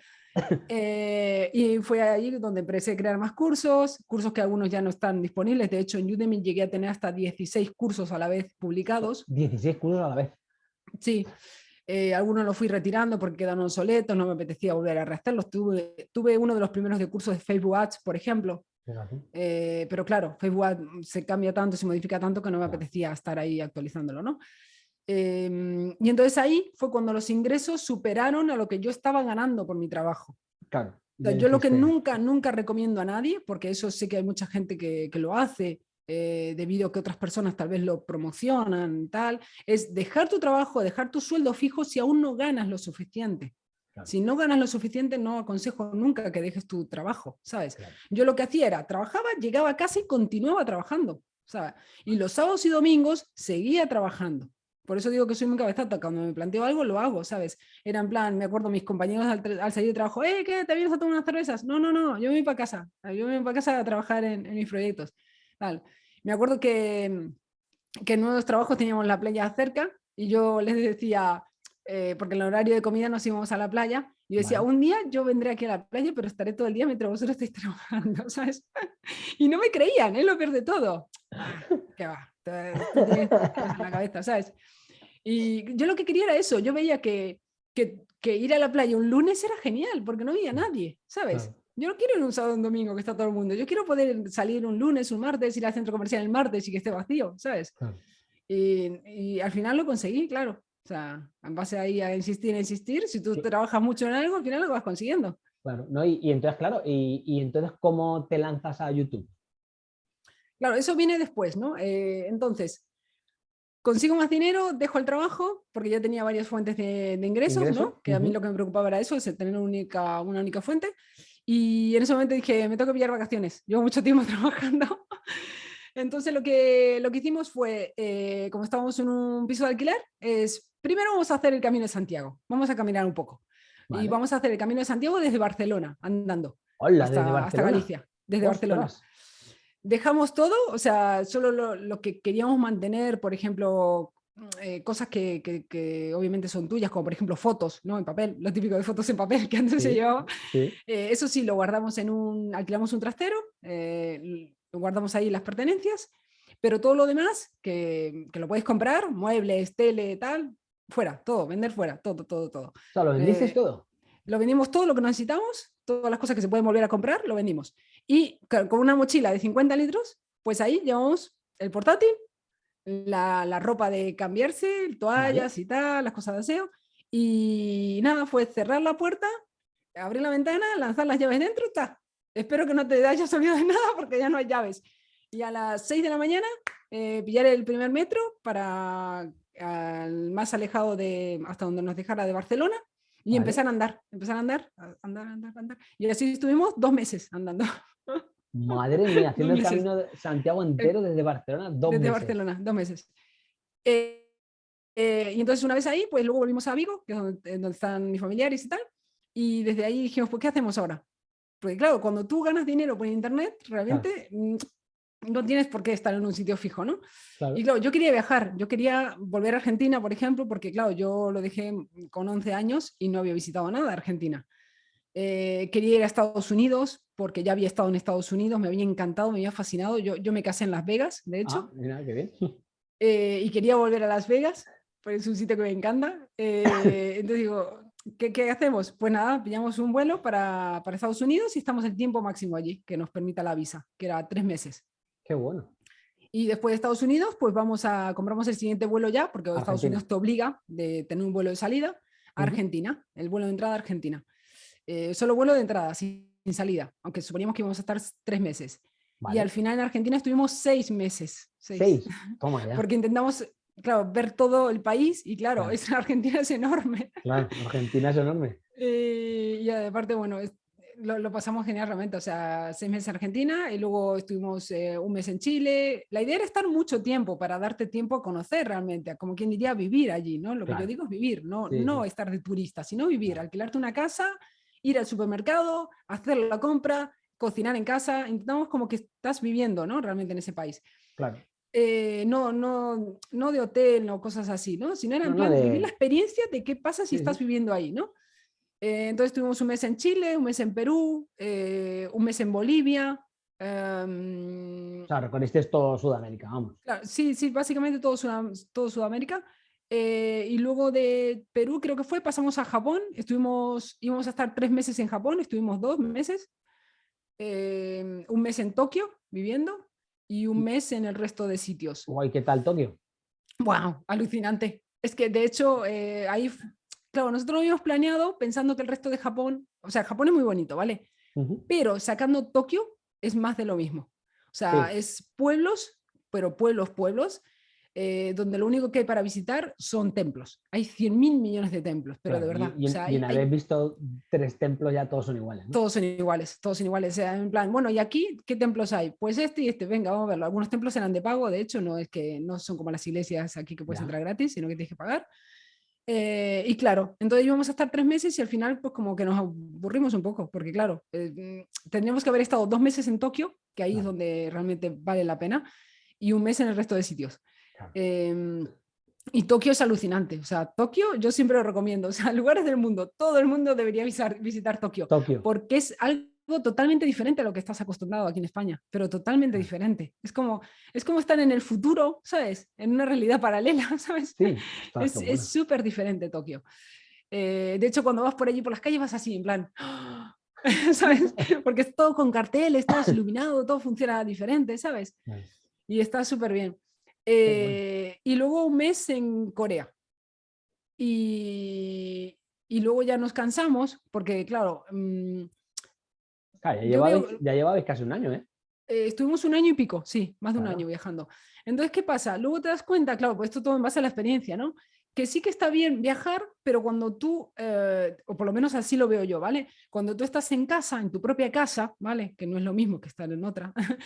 Eh, y fue ahí donde empecé a crear más cursos, cursos que algunos ya no están disponibles, de hecho en Udemy llegué a tener hasta 16 cursos a la vez publicados. 16 cursos a la vez. Sí, eh, algunos los fui retirando porque quedaron soletos, no me apetecía volver a restarlos. Tuve, tuve uno de los primeros de cursos de Facebook Ads, por ejemplo. Eh, pero claro, Facebook se cambia tanto, se modifica tanto que no me apetecía estar ahí actualizándolo, ¿no? Em, y entonces ahí fue cuando los ingresos superaron a lo que yo estaba ganando por mi trabajo. Claro. yo lo que nunca, nunca recomiendo a nadie, porque eso sé que hay mucha gente que, que lo hace, eh, debido a que otras personas tal vez lo promocionan, tal, es dejar tu trabajo, dejar tu sueldo fijo si aún no ganas lo suficiente. Si no ganas lo suficiente, no aconsejo nunca que dejes tu trabajo, ¿sabes? Yo lo que hacía era, trabajaba, llegaba a casa y continuaba trabajando, ¿sabes? Y los sábados y domingos seguía trabajando. Por eso digo que soy muy cabezata, cuando me planteo algo lo hago, ¿sabes? Era en plan, me acuerdo mis compañeros al, salir de trabajo, ¡eh, qué, te vienes a tomar unas cervezas! No, no, no, yo me voy para casa, yo me voy para casa a trabajar en mis proyectos. Me acuerdo que, que en nuevos trabajos teníamos la playa cerca y yo les decía, eh, porque en el horario de comida nos íbamos a la playa, y yo decía, un día yo vendré aquí a la playa, pero estaré todo el día mientras vosotros estáis (laughs) trabajando, ¿sabes? Y no me creían, es lo peor de todo. ¿Qué va? en la cabeza, ¿sabes? Y yo lo que quería era eso, yo veía que, que, que, ir a la playa un lunes era genial, porque no había nadie, ¿sabes? Yo no quiero ir un sábado un domingo que está todo el mundo. Yo quiero poder salir un lunes, un martes, ir al centro comercial el martes y que esté vacío, ¿sabes? Y, al final lo conseguí, claro. O sea, en base ahí a insistir, insistir, si tú trabajas mucho en algo, al final lo vas consiguiendo. Claro, ¿no? y, entonces, claro, y, entonces, ¿cómo te lanzas a YouTube? Claro, eso viene después, ¿no? Eh, entonces, consigo más dinero, dejo el trabajo, porque ya tenía varias fuentes de, ingresos, ¿no? Que a mí lo que me preocupaba era eso, es tener una única, una única fuente. Y en ese momento dije, me tengo que pillar vacaciones, llevo mucho tiempo (laughs) trabajando. Entonces lo que, lo que hicimos fue, eh, como estábamos en un piso de alquiler, es primero vamos a hacer el Camino de Santiago, vamos a caminar un poco. Y vamos a hacer el Camino de Santiago desde Barcelona, andando, Hola, hasta, desde hasta, Galicia, desde Barcelona. Dejamos todo, o sea, solo lo, lo, que queríamos mantener, por ejemplo, eh, cosas que, que, obviamente son tuyas, como por ejemplo fotos, ¿no? En papel, lo típico de fotos en papel que antes se llevaba. Eh, eso sí, lo guardamos en un, alquilamos un trastero, eh, lo guardamos ahí las pertenencias, pero todo lo demás, que, que, lo puedes comprar, muebles, tele, tal, fuera, todo, vender fuera, todo, todo, todo. O sea, ¿lo vendiste todo? Lo vendimos todo lo que necesitamos, todas las cosas que se pueden volver a comprar, lo vendimos. Y con una mochila de 50 litros, pues ahí llevamos el portátil, la, ropa de cambiarse, toallas y tal, las cosas de aseo. Y nada, fue cerrar la puerta, abrir la ventana, lanzar las llaves dentro, está. Espero que no te hayas olvidado de (laughs) nada porque ya no hay llaves. Y a las 6 de la mañana eh, pillar el primer metro para al más alejado de hasta donde nos dejara de Barcelona y empezar a andar, empezar a andar, andar, andar, andar. Y así estuvimos dos meses andando. (laughs) Madre mía, haciendo el camino de Santiago entero desde Barcelona, dos desde Barcelona, dos meses. Eh, eh, y entonces una vez ahí, pues luego volvimos a Vigo, que es donde, están mis familiares y tal, y desde ahí dijimos, pues ¿qué hacemos ahora? Porque claro, cuando tú ganas dinero por internet, realmente mm, no tienes por qué estar en un sitio fijo, ¿no? Y claro, yo quería viajar, yo quería volver a Argentina, por ejemplo, porque claro, yo lo dejé con 11 años y no había visitado nada Argentina. Eh, quería ir a Estados Unidos porque ya había estado en Estados Unidos, me había encantado, me había fascinado. Yo, yo me casé en Las Vegas, de hecho. Ah, mira, qué bien. Eh, y quería volver a Las Vegas, porque es un sitio que me encanta. Eh, (laughs) entonces digo, ¿qué, ¿qué, hacemos? Pues nada, pillamos un vuelo para, para, Estados Unidos y estamos el tiempo máximo allí, que nos permita la visa, que era tres meses. Qué bueno. Y después de Estados Unidos, pues vamos a, compramos el siguiente vuelo ya, porque Argentina. Estados Unidos te obliga de tener un vuelo de salida a Argentina, el vuelo de entrada a Argentina. Eh, solo vuelo de entrada, sin, sin, salida, aunque suponíamos que íbamos a estar tres meses. Vale. Y al final en Argentina estuvimos seis meses. Seis, seis. (laughs) Toma ya. Porque intentamos, claro, ver todo el país y claro, claro. (laughs) Es, Argentina es enorme. Claro, Argentina es enorme. Eh, y aparte, bueno, es, lo, lo, pasamos genial realmente, o sea, seis meses en Argentina y luego estuvimos eh, un mes en Chile. La idea era estar mucho tiempo para darte tiempo a conocer realmente, como quien diría vivir allí, ¿no? Lo claro. que yo digo es vivir, no, sí, no estar de turista, sino vivir, alquilarte una casa, ir al supermercado, hacer la compra, cocinar en casa, intentamos como que estás viviendo, ¿no? Realmente en ese país. Claro. Eh, no, no, no de hotel, no cosas así, ¿no? Sino era en no, plan no de... vivir la experiencia de qué pasa si sí, estás viviendo ahí, ¿no? Eh, entonces tuvimos un mes en Chile, un mes en Perú, eh, un mes en Bolivia. Um, o sea, recorriste todo Sudamérica, vamos. Claro, sí, sí, básicamente todo, Sud todo Sudamérica. Eh, y luego de Perú, creo que fue, pasamos a Japón. Estuvimos, íbamos a estar tres meses en Japón, estuvimos dos meses. Eh, un mes en Tokio viviendo y un mes en el resto de sitios. Guay, ¿qué tal Tokio? Wow, alucinante. Es que de hecho eh, ahí claro, nosotros lo habíamos planeado pensando que el resto de Japón, o sea, Japón es muy bonito, ¿vale? Uh -huh. Pero sacando Tokio es más de lo mismo. O sea, sí. es pueblos, pero pueblos, pueblos, eh, donde lo único que hay para visitar son templos. Hay 100 mil millones de templos, pero de verdad. Y, y, o sea, y en hay, haber visto tres templos ya todos son iguales. ¿no? Todos son iguales, todos son iguales. O sea, en plan, bueno, ¿y aquí qué templos hay? Pues este y este, venga, vamos a verlo. Algunos templos eran de pago, de hecho, no es que no son como las iglesias aquí que puedes ya. entrar gratis, sino que tienes que pagar. Eh, y claro, entonces íbamos a estar tres meses y al final pues como que nos aburrimos un poco, porque claro, eh, tendríamos que haber estado dos meses en Tokio, que ahí claro. es donde realmente vale la pena, y un mes en el resto de sitios. Claro. Eh, y Tokio es alucinante, o sea, Tokio yo siempre lo recomiendo, o sea, (laughs) lugares del mundo, todo el mundo debería visitar, visitar Tokio, Tokio, porque es algo totalmente diferente a lo que estás acostumbrado aquí en España, pero totalmente diferente. Es como, es como estar en el futuro, ¿sabes? En una realidad paralela, (laughs) ¿sabes? Sí, es súper diferente Tokio. Eh, de hecho, cuando vas por allí por las calles vas así, en plan, (laughs) ¿sabes? (laughs) Porque es todo con carteles, todo es iluminado, todo funciona diferente, ¿sabes? Y está súper bien. Eh, y luego un mes en Corea. Y, y luego ya nos cansamos, porque claro, mmm, Ya, llevabais, veo, ya llevabais casi un año, ¿eh? ¿eh? Estuvimos un año y pico, sí, más de claro. un año viajando. Entonces, ¿qué pasa? Luego te das cuenta, claro, pues esto todo en base a la experiencia, ¿no? Que sí que está bien viajar, pero cuando tú, eh, o por lo menos así lo veo yo, ¿vale? Cuando tú estás en casa, en tu propia casa, ¿vale? Que no es lo mismo que estar en otra. (laughs)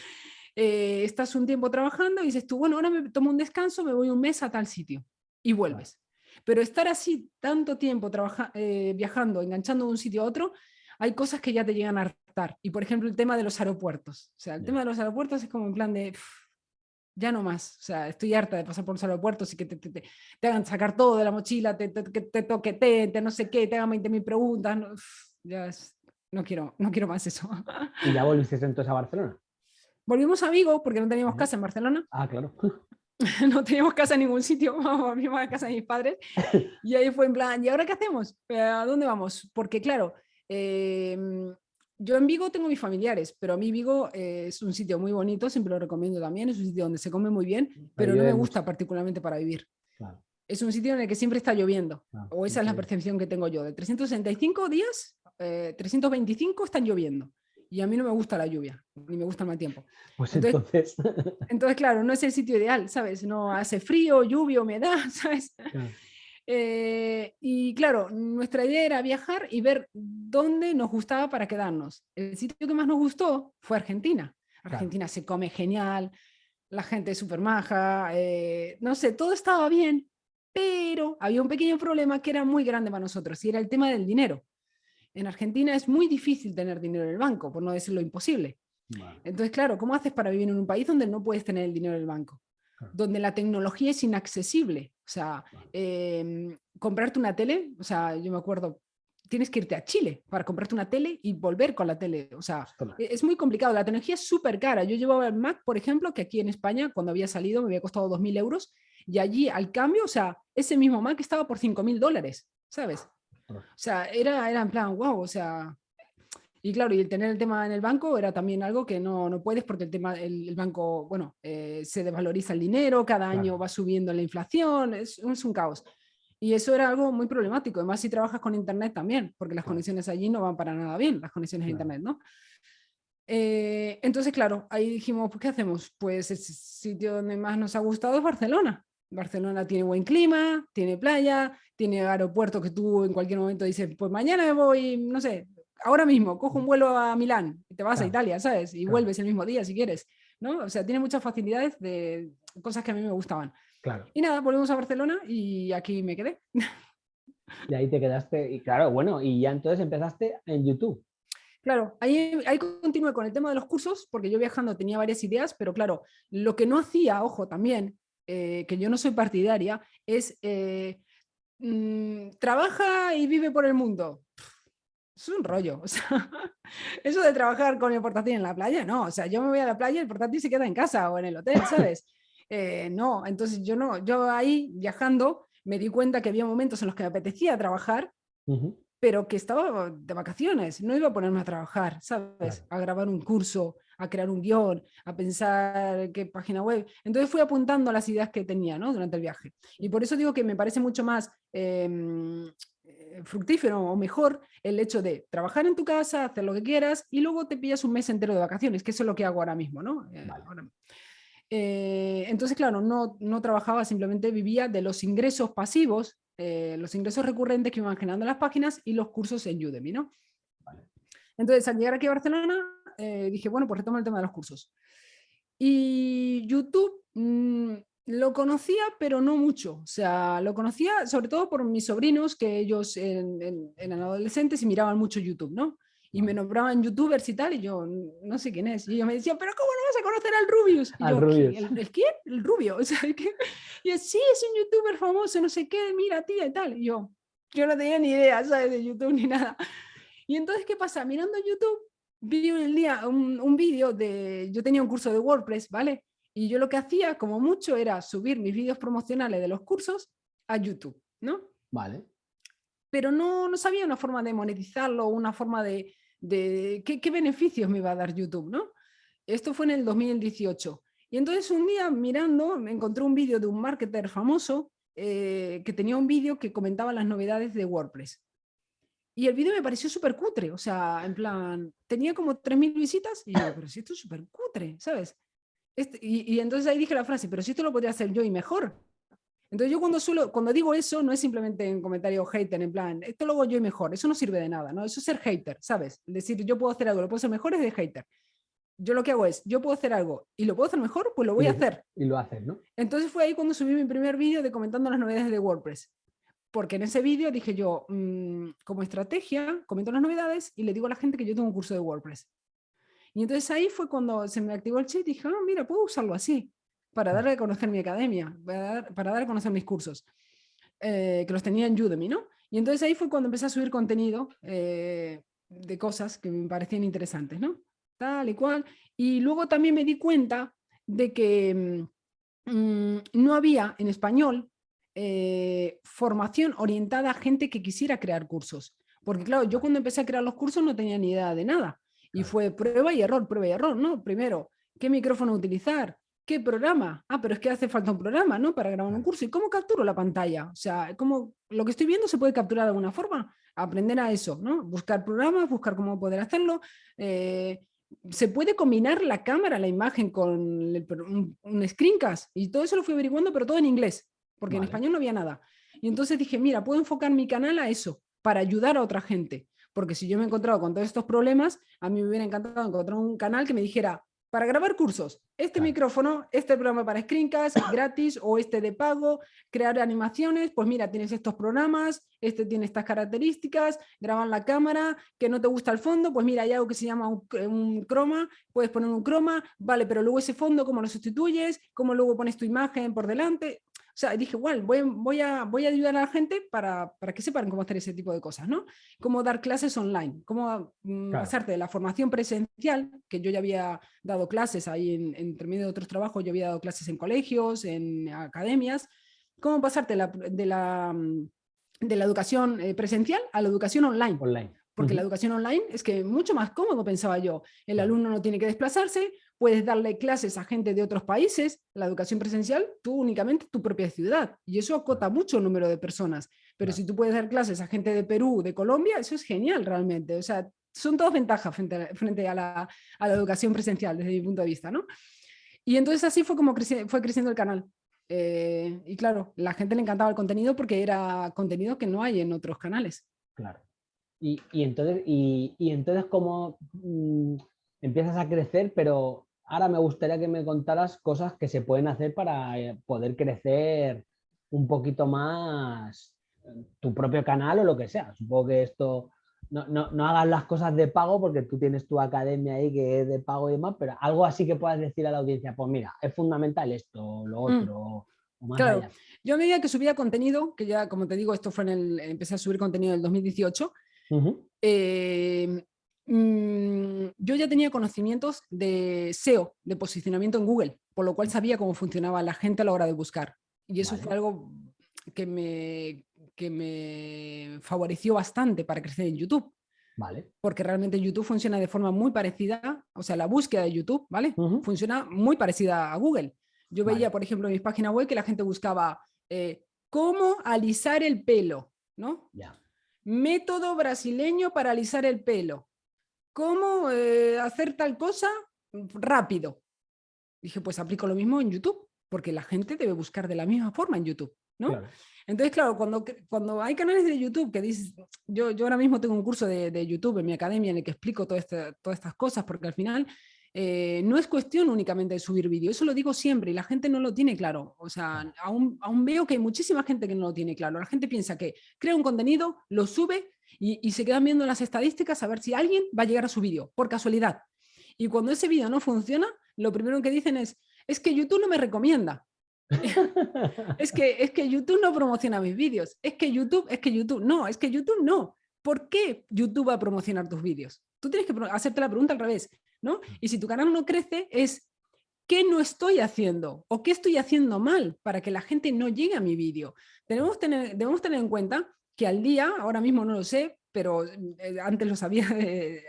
eh, estás un tiempo trabajando y dices tú, bueno, ahora me tomo un descanso, me voy un mes a tal sitio y vuelves. Claro. Pero estar así tanto tiempo viajando, enganchando de un sitio a otro, hay cosas que ya te llegan a Y por ejemplo, el tema de los aeropuertos. O sea, el yeah. tema de los aeropuertos es como en plan de, pff, ya no más. O sea, estoy harta de pasar por los aeropuertos y que te, te, te, te hagan sacar todo de la mochila, te, te, te toqueteen, te no sé qué, te hagan 20.000 preguntas. No, pff, ya es, no, quiero, no quiero más eso. (laughs) ¿Y ya volviste entonces a Barcelona? Volvimos a Vigo porque no teníamos casa en Barcelona. Ah, claro. (laughs) no teníamos casa en ningún sitio, (laughs) volvimos a casa de mis padres. Y ahí fue en plan, ¿y ahora qué hacemos? ¿A dónde vamos? Porque claro, eh, yo en Vigo tengo mis familiares, pero a mí Vigo eh, es un sitio muy bonito, siempre lo recomiendo también, es un sitio donde se come muy bien, pero no me gusta particularmente para vivir. Claro. Es un sitio en el que siempre está lloviendo, claro, o esa sí, es la percepción que tengo yo. De 365 días, eh, 325 están lloviendo. Y a mí no me gusta la lluvia, ni me gusta el mal tiempo. Pues entonces... Entonces, entonces claro, no es el sitio ideal, ¿sabes? No hace frío, lluvia, humedad, (laughs) ¿sabes? Claro. Eh, y claro, nuestra idea era viajar y ver dónde nos gustaba para quedarnos. El sitio que más nos gustó fue Argentina. Argentina claro. se come genial, la gente es súper maja, eh, no sé, todo estaba bien, pero había un pequeño problema que era muy grande para nosotros y era el tema del dinero. En Argentina es muy difícil tener dinero en el banco, por no decirlo imposible. Vale. Entonces, claro, ¿cómo haces para vivir en un país donde no puedes tener el dinero en el banco? Donde la tecnología es inaccesible. O sea, eh, comprarte una tele, o sea, yo me acuerdo, tienes que irte a Chile para comprarte una tele y volver con la tele. O sea, e, es muy complicado. La tecnología es súper cara. Yo llevaba el Mac, por ejemplo, que aquí en España, cuando había salido, me había costado 2.000 euros. Y allí, al cambio, o sea, ese mismo Mac estaba por 5.000 dólares, ¿sabes? O sea, era, era en plan, wow, o sea... Y claro, y el tener el tema en el banco era también algo que no, no puedes porque el tema, el, banco, bueno, eh, se desvaloriza el dinero, cada año va subiendo la inflación, es, es un caos. Y eso era algo muy problemático, además si trabajas con Internet también, porque las conexiones allí no van para nada bien, las conexiones de Internet, ¿no? Eh, entonces, claro, ahí dijimos, pues, ¿qué hacemos? Pues el sitio donde más nos ha gustado es Barcelona. Barcelona tiene buen clima, tiene playa, tiene aeropuerto que tú en cualquier momento dices, pues mañana me voy, no sé, ahora mismo, cojo un vuelo a Milán y te vas a Italia, ¿sabes? Y vuelves el mismo día si quieres, ¿no? O sea, tiene muchas facilidades de cosas que a mí me gustaban. Y nada, volvemos a Barcelona y aquí me quedé. Y ahí te quedaste, y claro, bueno, y ya entonces empezaste en YouTube. Claro, ahí, ahí continué con el tema de los cursos, porque yo viajando tenía varias ideas, pero claro, lo que no hacía, ojo, también, eh, que yo no soy partidaria, es eh, mm, trabaja y vive por el mundo. Es un rollo, o sea, (laughs) eso de trabajar con el portátil en la playa, no, o sea, yo me voy a la playa y el portátil se queda en casa o en el hotel, ¿sabes? (laughs) Eh, no, entonces yo no, yo ahí viajando me di cuenta que había momentos en los que me apetecía trabajar, pero que estaba de vacaciones, no iba a ponerme a trabajar, ¿sabes? A grabar un curso, a crear un guion, a pensar qué página web. Entonces fui apuntando las ideas que tenía ¿no? durante el viaje. Y por eso digo que me parece mucho más em, eh, fructífero o mejor el hecho de trabajar en tu casa, hacer lo que quieras y luego te pillas un mes entero de vacaciones, que eso es lo que hago ahora mismo. ¿no? Eh, eh, entonces, claro, no, no, trabajaba, simplemente vivía de los ingresos pasivos, eh, los ingresos recurrentes que iban generando las páginas y los cursos en Udemy, ¿no? Entonces, al llegar aquí a Barcelona, eh, dije, bueno, pues retomo el tema de los cursos. Y YouTube mm, lo conocía, pero no mucho. O sea, lo conocía sobre todo por mis sobrinos, que ellos eran adolescentes y miraban mucho YouTube, ¿no? y me nombraban youtubers y tal, y yo no sé quién es. Y ellos me decían, pero ¿cómo no vas a conocer al Rubius? Y al yo, Rubius. ¿El, quién? El Rubio. (laughs) O sea, ¿qué? Y yo, sí, es un youtuber famoso, no sé qué, mira, tía y tal. Y yo, yo no tenía ni idea, ¿sabes? De YouTube ni nada. Y entonces, ¿qué pasa? Mirando YouTube, vi un día un, un vídeo de, yo tenía un curso de WordPress, ¿vale? Y yo lo que hacía, como mucho, era subir mis vídeos promocionales de los cursos a YouTube, ¿no? Vale. Pero no, no sabía una forma de monetizarlo, una forma de, de qué, beneficios me iba a dar YouTube, ¿no? Esto fue en el 2018. Y entonces un día mirando me encontré un vídeo de un marketer famoso eh, que tenía un vídeo que comentaba las novedades de WordPress. Y el vídeo me pareció súper cutre, o sea, en plan, tenía como 3.000 visitas y yo, pero si esto es súper cutre, ¿sabes? Este, y, y, entonces ahí dije la frase, pero si esto lo podría hacer yo y mejor. Entonces yo cuando, suelo, cuando digo eso no es simplemente en comentario hater, en plan, esto lo hago yo y mejor, eso no sirve de nada, ¿no? Eso es ser hater, ¿sabes? Decir, yo puedo hacer algo, lo puedo hacer mejor es de hater. Yo lo que hago es, yo puedo hacer algo y lo puedo hacer mejor, pues lo voy a hacer. Y lo haces, ¿no? Entonces fue ahí cuando subí mi primer vídeo de comentando las novedades de WordPress. Porque en ese vídeo dije yo, mm, como estrategia, comento las novedades y le digo a la gente que yo tengo un curso de WordPress. Y entonces ahí fue cuando se me activó el chat y dije, ah, mira, puedo usarlo así para dar a conocer mi academia, para dar, a conocer mis cursos, eh, que los tenía en Udemy, ¿no? Y entonces ahí fue cuando empecé a subir contenido eh, de cosas que me parecían interesantes, ¿no? Tal y cual. Y luego también me di cuenta de que mm, mm, no había en español eh, formación orientada a gente que quisiera crear cursos. Porque claro, yo cuando empecé a crear los cursos no tenía ni idea de nada. Y fue prueba y error, prueba y error, ¿no? Primero, ¿qué micrófono utilizar? ¿Qué programa? Ah, pero es que hace falta un programa, ¿no? Para grabar un curso. ¿Y cómo capturo la pantalla? O sea, ¿cómo, lo que estoy viendo se puede capturar de alguna forma. Aprender a eso, ¿no? Buscar programas, buscar cómo poder hacerlo. Eh, se puede combinar la cámara, la imagen con un, screencast. Y todo eso lo fui averiguando, pero todo en inglés, porque en español no había nada. Y entonces dije, mira, puedo enfocar mi canal a eso, para ayudar a otra gente. Porque si yo me he encontrado con todos estos problemas, a mí me hubiera encantado encontrar un canal que me dijera, para grabar cursos, este micrófono, este programa para screencast, (coughs) gratis o este de pago, crear animaciones, pues mira, tienes estos programas, este tiene estas características, graban la cámara, que no te gusta el fondo, pues mira, hay algo que se llama un, croma, puedes poner un croma, vale, pero luego ese fondo, ¿cómo lo sustituyes? ¿Cómo luego pones tu imagen por delante? Sea, dije, igual, voy, voy, a, voy a ayudar a la gente para, para, que sepan cómo hacer ese tipo de cosas, ¿no? Cómo dar clases online, cómo mm, hacerte la formación presencial, que yo ya había dado clases ahí en, entre medio de otros trabajos, yo había dado clases en colegios, en academias, cómo pasarte de la, mm, de la educación eh, presencial a la educación online. Online. Porque la educación online es que mucho más cómodo, pensaba yo. El alumno no tiene que desplazarse, puedes darle clases a gente de otros países, la educación presencial, tú únicamente tu propia ciudad. Y eso acota mucho el número de personas. Pero si tú puedes dar clases a gente de Perú, de Colombia, eso es genial realmente. O sea, son todas ventajas frente a, frente a, la, a la, educación presencial desde mi punto de vista. ¿no? Y entonces así fue como fue creciendo el canal. Eh, y claro, la gente le encantaba el contenido porque era contenido que no hay en otros canales. Claro. Y, entonces, y, entonces cómo mm, empiezas a crecer, pero ahora me gustaría que me contaras cosas que se pueden hacer para eh, poder crecer un poquito más tu propio canal o lo que sea. Supongo que esto, no, no, hagas las cosas de pago porque tú tienes tu academia ahí que es de pago y demás, pero algo así que puedas decir a la audiencia, pues mira, es fundamental esto, lo mm. otro. claro, yo a medida que subía contenido, que ya como te digo, esto fue en el, empecé a subir contenido en el 2018, Em, mm, yo ya tenía conocimientos de SEO, de posicionamiento en Google, por lo cual sabía cómo funcionaba la gente a la hora de buscar. Y eso fue algo que me, que me favoreció bastante para crecer en YouTube. Vale. Porque realmente YouTube funciona de forma muy parecida, o sea, la búsqueda de YouTube, ¿vale? Funciona muy parecida a Google. Yo veía, por ejemplo, en mis páginas web que la gente buscaba eh, cómo alisar el pelo, ¿no? Ya. Método brasileño para alisar el pelo. ¿Cómo eh, hacer tal cosa rápido? Dije, pues aplico lo mismo en YouTube, porque la gente debe buscar de la misma forma en YouTube. ¿no? Entonces, claro, cuando, cuando hay canales de YouTube que dices, yo, yo ahora mismo tengo un curso de, YouTube en mi academia en el que explico todas estas cosas, porque al final eh, no es cuestión únicamente de subir vídeo, eso lo digo siempre y la gente no lo tiene claro. O sea, aún, aún veo que hay muchísima gente que no lo tiene claro. La gente piensa que crea un contenido, lo sube y, se quedan viendo las estadísticas a ver si alguien va a llegar a su vídeo, por casualidad. Y cuando ese vídeo no funciona, lo primero que dicen es, es que YouTube no me recomienda. (laughs) es, que, es que YouTube no promociona mis vídeos. Es que YouTube, es que YouTube, no, es que YouTube no. ¿Por qué YouTube va a promocionar tus vídeos? Tú tienes que hacerte la pregunta al revés. ¿No? Y si tu canal no crece es ¿qué no estoy haciendo? ¿O qué estoy haciendo mal para que la gente no llegue a mi vídeo? Debemos tener, debemos tener en cuenta que al día, ahora mismo no lo sé, pero eh, antes lo sabía (laughs) eh,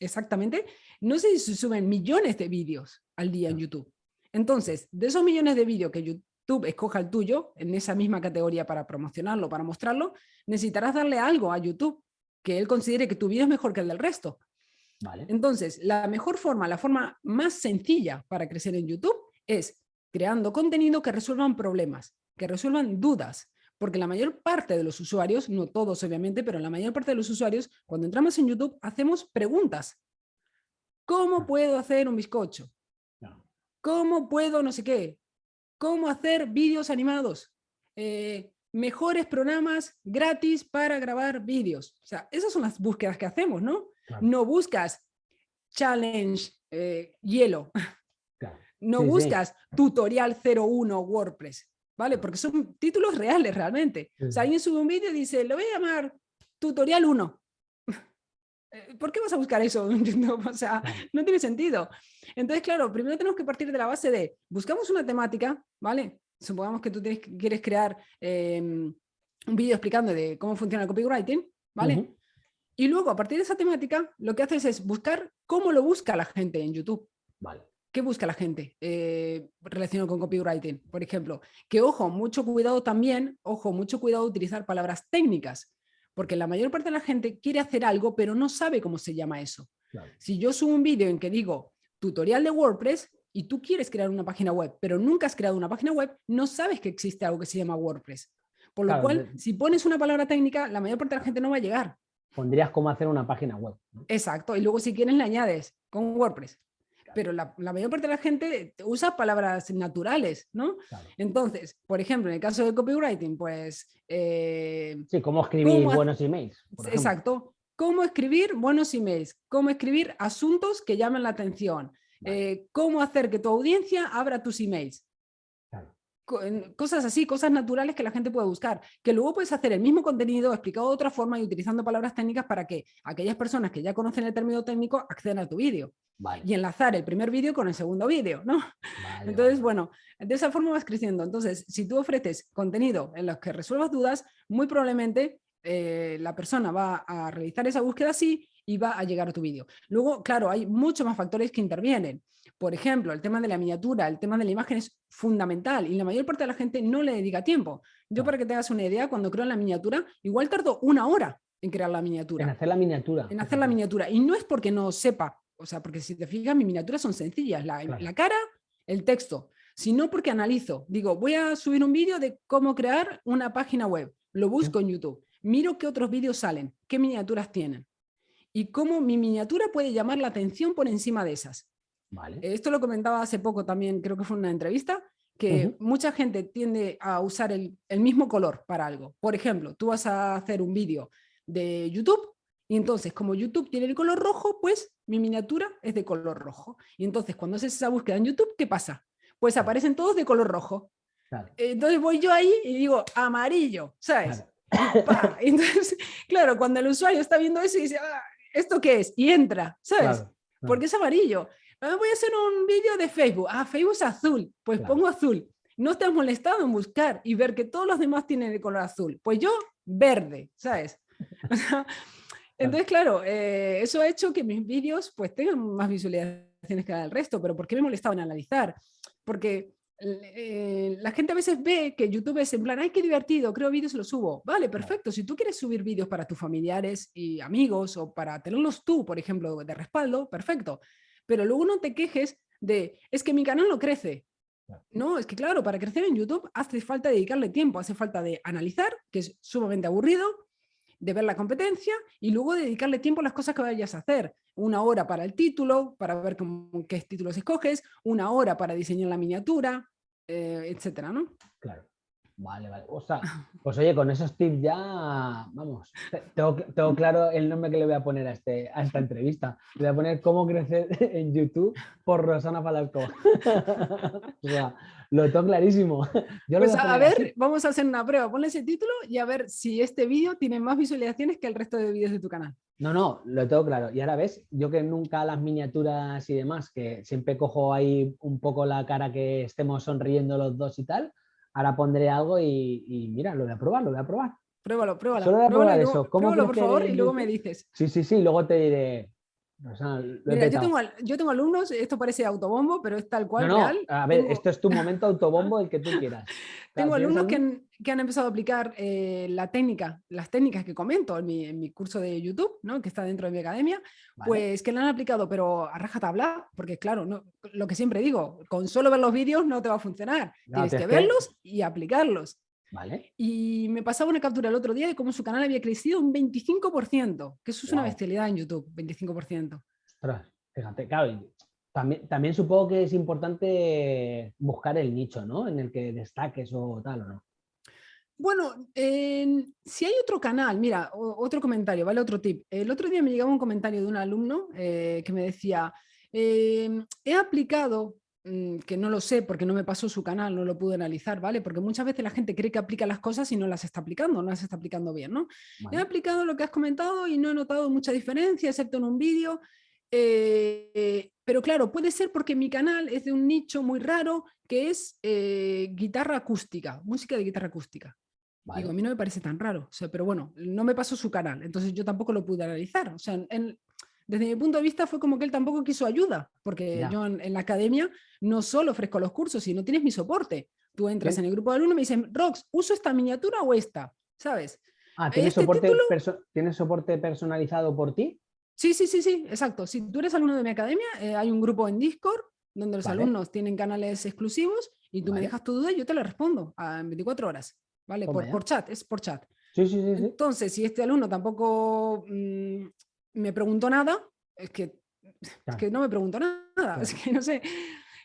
exactamente, no sé si se suben millones de vídeos al día en YouTube. Entonces, de esos millones de vídeos que YouTube escoja el tuyo, en esa misma categoría para promocionarlo, para mostrarlo, necesitarás darle algo a YouTube que él considere que tu vídeo es mejor que el del resto. Entonces, la mejor forma, la forma más sencilla para crecer en YouTube es creando contenido que resuelvan problemas, que resuelvan dudas, porque la mayor parte de los usuarios, no todos obviamente, pero la mayor parte de los usuarios, cuando entramos en YouTube, hacemos preguntas. ¿Cómo puedo hacer un bizcocho? ¿Cómo puedo no sé qué? ¿Cómo hacer vídeos animados? Eh, mejores programas gratis para grabar vídeos. O sea, esas son las búsquedas que hacemos, ¿no? No buscas challenge eh, hielo. No buscas tutorial 01 WordPress, ¿vale? Porque son títulos reales realmente. O sea, alguien sube un vídeo y dice, lo voy a llamar tutorial 1. (laughs) Eh, ¿Por qué vas a buscar eso? (laughs) o sea, no tiene sentido. Entonces, claro, primero tenemos que partir de la base de, buscamos una temática, ¿vale? Supongamos que tú quieres crear em, un vídeo explicando de cómo funciona el copywriting, ¿vale? Y luego, a partir de esa temática, lo que haces es buscar cómo lo busca la gente en YouTube. Vale. ¿Qué busca la gente eh, relacionado con copywriting? Por ejemplo, que ojo, mucho cuidado también, ojo, mucho cuidado utilizar palabras técnicas, porque la mayor parte de la gente quiere hacer algo, pero no sabe cómo se llama eso. Si yo subo un vídeo en que digo tutorial de WordPress y tú quieres crear una página web, pero nunca has creado una página web, no sabes que existe algo que se llama WordPress. Por lo cual, si pones una palabra técnica, la mayor parte de la gente no va a llegar pondrías cómo hacer una página web. Exacto, y luego si quieres le añades con WordPress. Pero la, mayor parte de la gente usa palabras naturales, ¿no? Entonces, por ejemplo, en el caso de copywriting, pues... Eh, sí, cómo escribir buenos emails. Exacto. Cómo escribir buenos emails, cómo escribir asuntos que llamen la atención, eh, cómo hacer que tu audiencia abra tus emails. Cosas así, cosas naturales que la gente puede buscar, que luego puedes hacer el mismo contenido explicado de otra forma y utilizando palabras técnicas para que aquellas personas que ya conocen el término técnico accedan a tu vídeo. Y enlazar el primer vídeo con el segundo vídeo, ¿no? Entonces, bueno, de esa forma vas creciendo. Entonces, si tú ofreces contenido en los que resuelvas dudas, muy probablemente eh, la persona va a realizar esa búsqueda así y va a llegar a tu vídeo. Luego, claro, hay muchos más factores que intervienen. Por ejemplo, el tema de la miniatura, el tema de la imagen es fundamental y la mayor parte de la gente no le dedica tiempo. Yo para que te hagas una idea, cuando creo la miniatura, igual tardo una hora en crear la miniatura. En hacer la miniatura. En hacer la miniatura. Y no es porque no sepa, o sea, porque si te fijas, mis miniaturas son sencillas, la, la cara, el texto, sino porque analizo. Digo, voy a subir un vídeo de cómo crear una página web. Lo busco en YouTube. Miro qué otros vídeos salen, qué miniaturas tienen. Y cómo mi miniatura puede llamar la atención por encima de esas. Esto lo comentaba hace poco también, creo que fue una entrevista, que mucha gente tiende a usar el, mismo color para algo. Por ejemplo, tú vas a hacer un vídeo de YouTube y entonces como YouTube tiene el color rojo, pues mi miniatura es de color rojo. Y entonces cuando haces esa búsqueda en YouTube, ¿qué pasa? Pues aparecen todos de color rojo. Entonces voy yo ahí y digo amarillo, ¿sabes? (laughs) Entonces, claro, cuando el usuario está viendo eso y dice, ah, ¿esto qué es? Y entra, ¿sabes? Porque es amarillo. Ah, voy a hacer un vídeo de Facebook. Ah, Facebook es azul. Pues pongo azul. No estás molestado en buscar y ver que todos los demás tienen el color azul. Pues yo, verde, ¿sabes? (laughs) (laughs) entonces, claro, eh, eso ha hecho que mis vídeos pues tengan más visualizaciones que el resto. Pero ¿por qué me he molestado en analizar? Porque eh, la gente a veces ve que YouTube es en plan, ay, qué divertido, creo vídeos y los subo. Vale, perfecto. Si tú quieres subir vídeos para tus familiares y amigos o para tenerlos tú, por ejemplo, de respaldo, perfecto pero luego no te quejes de, es que mi canal no crece. No, es que claro, para crecer en YouTube hace falta dedicarle tiempo, hace falta de analizar, que es sumamente aburrido, de ver la competencia y luego dedicarle tiempo a las cosas que vayas a hacer. Una hora para el título, para ver qué títulos escoges, una hora para diseñar la miniatura, eh, etcétera, ¿no? Claro. Vale, vale. O sea, pues oye, con esos tips ya, vamos, tengo, claro el nombre que le voy a poner a, este, a esta entrevista. Le voy a poner cómo crecer (laughs) en YouTube por Rosana Falasco. (laughs) o sea, lo tengo clarísimo. pues a, ver, vamos a hacer una prueba. Ponle ese título y a ver si este vídeo tiene más visualizaciones que el resto de vídeos de tu canal. No, no, lo tengo claro. Y ahora ves, yo que nunca las miniaturas y demás, que siempre cojo ahí un poco la cara que estemos sonriendo los dos y tal, ahora pondré algo y, mira, lo voy a probar, lo voy a probar. Pruébalo, pruébalo. Solo voy a probar eso. pruébalo, por favor, y luego me dices. Sí, sí, sí, luego te diré. Mira, yo tengo, alumnos, esto parece autobombo, pero es tal cual. real. a ver, esto es tu momento autobombo, el que tú quieras. (laughs) tengo alumnos que han, que han, empezado a aplicar eh, la técnica, las técnicas que comento en mi, en mi, curso de YouTube, ¿no? que está dentro de mi academia, pues que la han aplicado, pero a rajatabla, porque claro, no, lo que siempre digo, con solo ver los vídeos no te va a funcionar. Tienes que verlos y aplicarlos. Vale. Y me pasaba una captura el otro día de cómo su canal había crecido un 25%, que eso es una bestialidad en YouTube, 25%. Ostras, fíjate, claro, también, también supongo que es importante buscar el nicho, ¿no? En el que destaques o tal, ¿o no? Bueno, si hay otro canal, mira, otro comentario, ¿vale? Otro tip. El otro día me llegaba un comentario de un alumno eh, que me decía, em, he aplicado que no lo sé porque no me pasó su canal, no lo pude analizar, ¿vale? Porque muchas veces la gente cree que aplica las cosas y no las está aplicando, no las está aplicando bien, ¿no? He aplicado lo que has comentado y no he notado mucha diferencia, excepto en un vídeo, eh, pero claro, puede ser porque mi canal es de un nicho muy raro que es eh, guitarra acústica, música de guitarra acústica. Digo, a mí no me parece tan raro, o sea, pero bueno, no me pasó su canal, entonces yo tampoco lo pude analizar. O sea, en, desde mi punto de vista fue como que él tampoco quiso ayuda, porque yo en, la academia no solo ofrezco los cursos, sino tienes mi soporte. Tú entras en el grupo de alumnos y me dicen, Rox, ¿uso esta miniatura o esta? ¿Sabes? Ah, ¿tienes, este soporte, ¿tienes soporte personalizado por ti? Sí, sí, sí, sí, exacto. Si tú eres alumno de mi academia, eh, hay un grupo en Discord donde los alumnos tienen canales exclusivos y tú me dejas tu duda y yo te la respondo en 24 horas, ¿vale? Por, por, chat, es por chat. Sí, sí, sí, Entonces, si este alumno tampoco mm, me preguntó nada, es que, que no me preguntó nada, (laughs) es que no sé.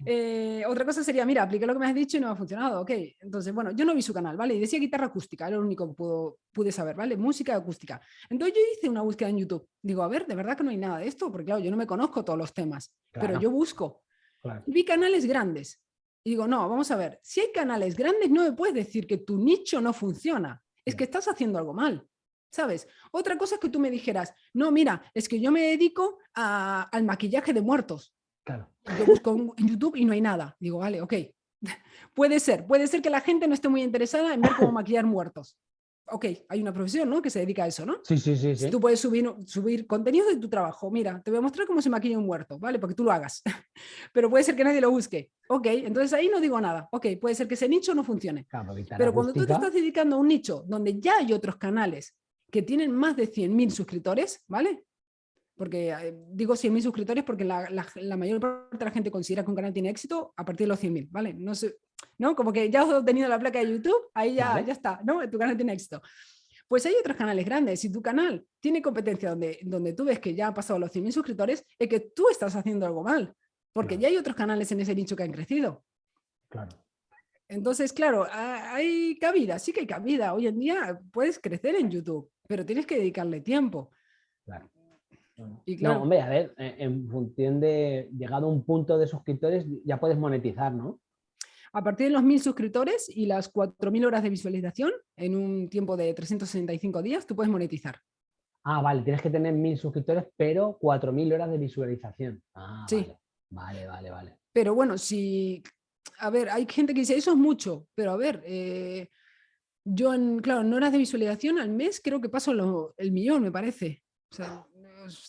Eh, otra cosa sería, mira, apliqué lo que me has dicho y no ha funcionado, ok. Entonces, bueno, yo no vi su canal, ¿vale? Y decía guitarra acústica, era lo único que pudo, pude saber, ¿vale? Música acústica. Entonces yo hice una búsqueda en YouTube. Digo, a ver, de verdad que no hay nada de esto, porque claro, yo no me conozco todos los temas, pero yo busco. Vi canales grandes, Y digo, no, vamos a ver, si hay canales grandes no me puedes decir que tu nicho no funciona, es que estás haciendo algo mal. ¿Sabes? Otra cosa es que tú me dijeras, no, mira, es que yo me dedico al maquillaje de muertos. Claro. Yo busco en YouTube y no hay nada. Digo, vale, ok. (laughs) puede ser, puede ser que la gente no esté muy interesada en ver cómo maquillar muertos ok, hay una profesión, ¿no? Que se dedica a eso, ¿no? Sí, sí, sí. sí. Tú puedes subir, subir contenido de tu trabajo. Mira, te voy a mostrar cómo se maquilla un muerto, ¿vale? Porque tú lo hagas. (laughs) Pero puede ser que nadie lo busque. Ok, entonces ahí no digo nada. Ok, puede ser que ese nicho no funcione. Pero cuando tú te estás dedicando a un nicho donde ya hay otros canales que tienen más de 100.000 suscriptores, ¿vale? Porque eh, digo 100.000 suscriptores porque la, la, mayor parte de la gente considera que un canal tiene éxito a partir de los 100.000, ¿vale? No sé, ¿no? Como que ya has obtenido la placa de YouTube, ahí ya, ya está, ¿no? Tu canal tiene éxito. Pues hay otros canales grandes. Si tu canal tiene competencia donde, donde tú ves que ya ha pasado los 100.000 suscriptores, es que tú estás haciendo algo mal. Porque ya hay otros canales en ese nicho que han crecido. Claro. Entonces, claro, hay cabida, sí que hay cabida. Hoy en día puedes crecer en YouTube, pero tienes que dedicarle tiempo. Claro. Y claro, no, hombre, a ver, en función de llegado a un punto de suscriptores ya puedes monetizar, ¿no? A partir de los 1.000 suscriptores y las 4.000 horas de visualización en un tiempo de 365 días, tú puedes monetizar. Ah, vale, tienes que tener 1.000 suscriptores, pero 4.000 horas de visualización. Ah, sí. Vale, vale, vale. Pero bueno, si... A ver, hay gente que dice, eso es mucho, pero a ver, eh, yo, en, claro, en horas de visualización al mes creo que paso el millón, me parece. O sea,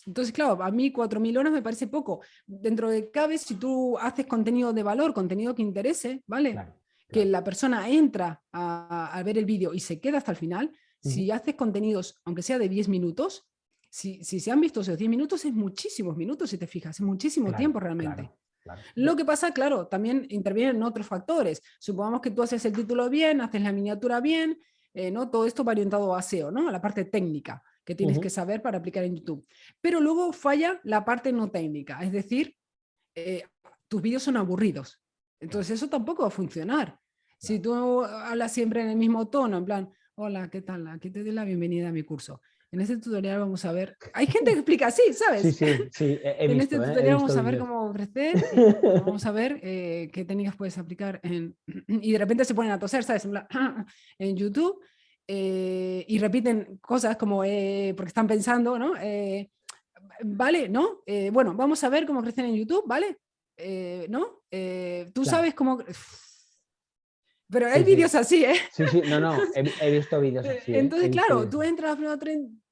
entonces, claro, a mí 4.000 horas me parece poco. Dentro de cabe, si tú haces contenido de valor, contenido que interese, ¿vale? Que la persona entra a, ver el vídeo y se queda hasta el final, si haces contenidos, aunque sea de 10 minutos, si, si, se han visto esos 10 minutos, es muchísimos minutos, si te fijas, es muchísimo tiempo realmente. Lo que pasa, claro, también intervienen otros factores. Supongamos que tú haces el título bien, haces la miniatura bien, eh, ¿no? todo esto va orientado a SEO, ¿no? a la parte técnica que tienes que saber para aplicar en YouTube. Pero luego falla la parte no técnica, es decir, eh, tus vídeos son aburridos. Entonces eso tampoco va a funcionar. Si tú hablas siempre en el mismo tono, en plan, hola, ¿qué tal? Aquí te doy la bienvenida a mi curso. En este tutorial vamos a ver, hay gente que explica así, ¿sabes? Sí, sí, sí, (laughs) En este ¿eh? tutorial vamos a ver cómo ofrecer, (laughs) vamos a ver eh, qué técnicas puedes aplicar en... (clears throat) Y de repente se ponen a toser, ¿sabes? (clears throat) En YouTube eh, y repiten cosas como eh, porque están pensando, ¿no? Eh, vale, ¿no? bueno, vamos a ver cómo crecen en YouTube, ¿vale? ¿No? Tú sabes cómo... Pero hay vídeos así, ¿eh? Sí, sí, no, no, (laughs) he, visto vídeos así. Entonces, claro, tú entras a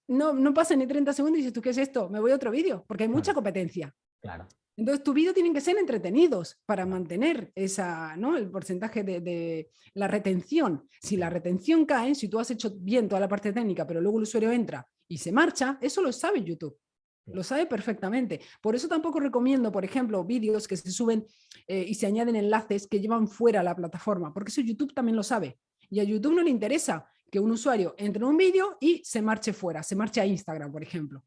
no, no pasa ni 30 segundos y dices, ¿tú qué es esto? Me voy a otro vídeo, porque hay mucha competencia. Claro. Entonces, tu vídeo tienen que ser entretenidos para mantener esa, ¿no? el porcentaje de, la retención. Si la retención cae, si tú has hecho bien toda la parte técnica, pero luego el usuario entra y se marcha, eso lo sabe YouTube. Lo sabe perfectamente. Por eso tampoco recomiendo, por ejemplo, vídeos que se suben eh, y se añaden enlaces que llevan fuera la plataforma, porque eso YouTube también lo sabe. Y a YouTube no le interesa que un usuario entre en un vídeo y se marche fuera, se marche a Instagram, por ejemplo.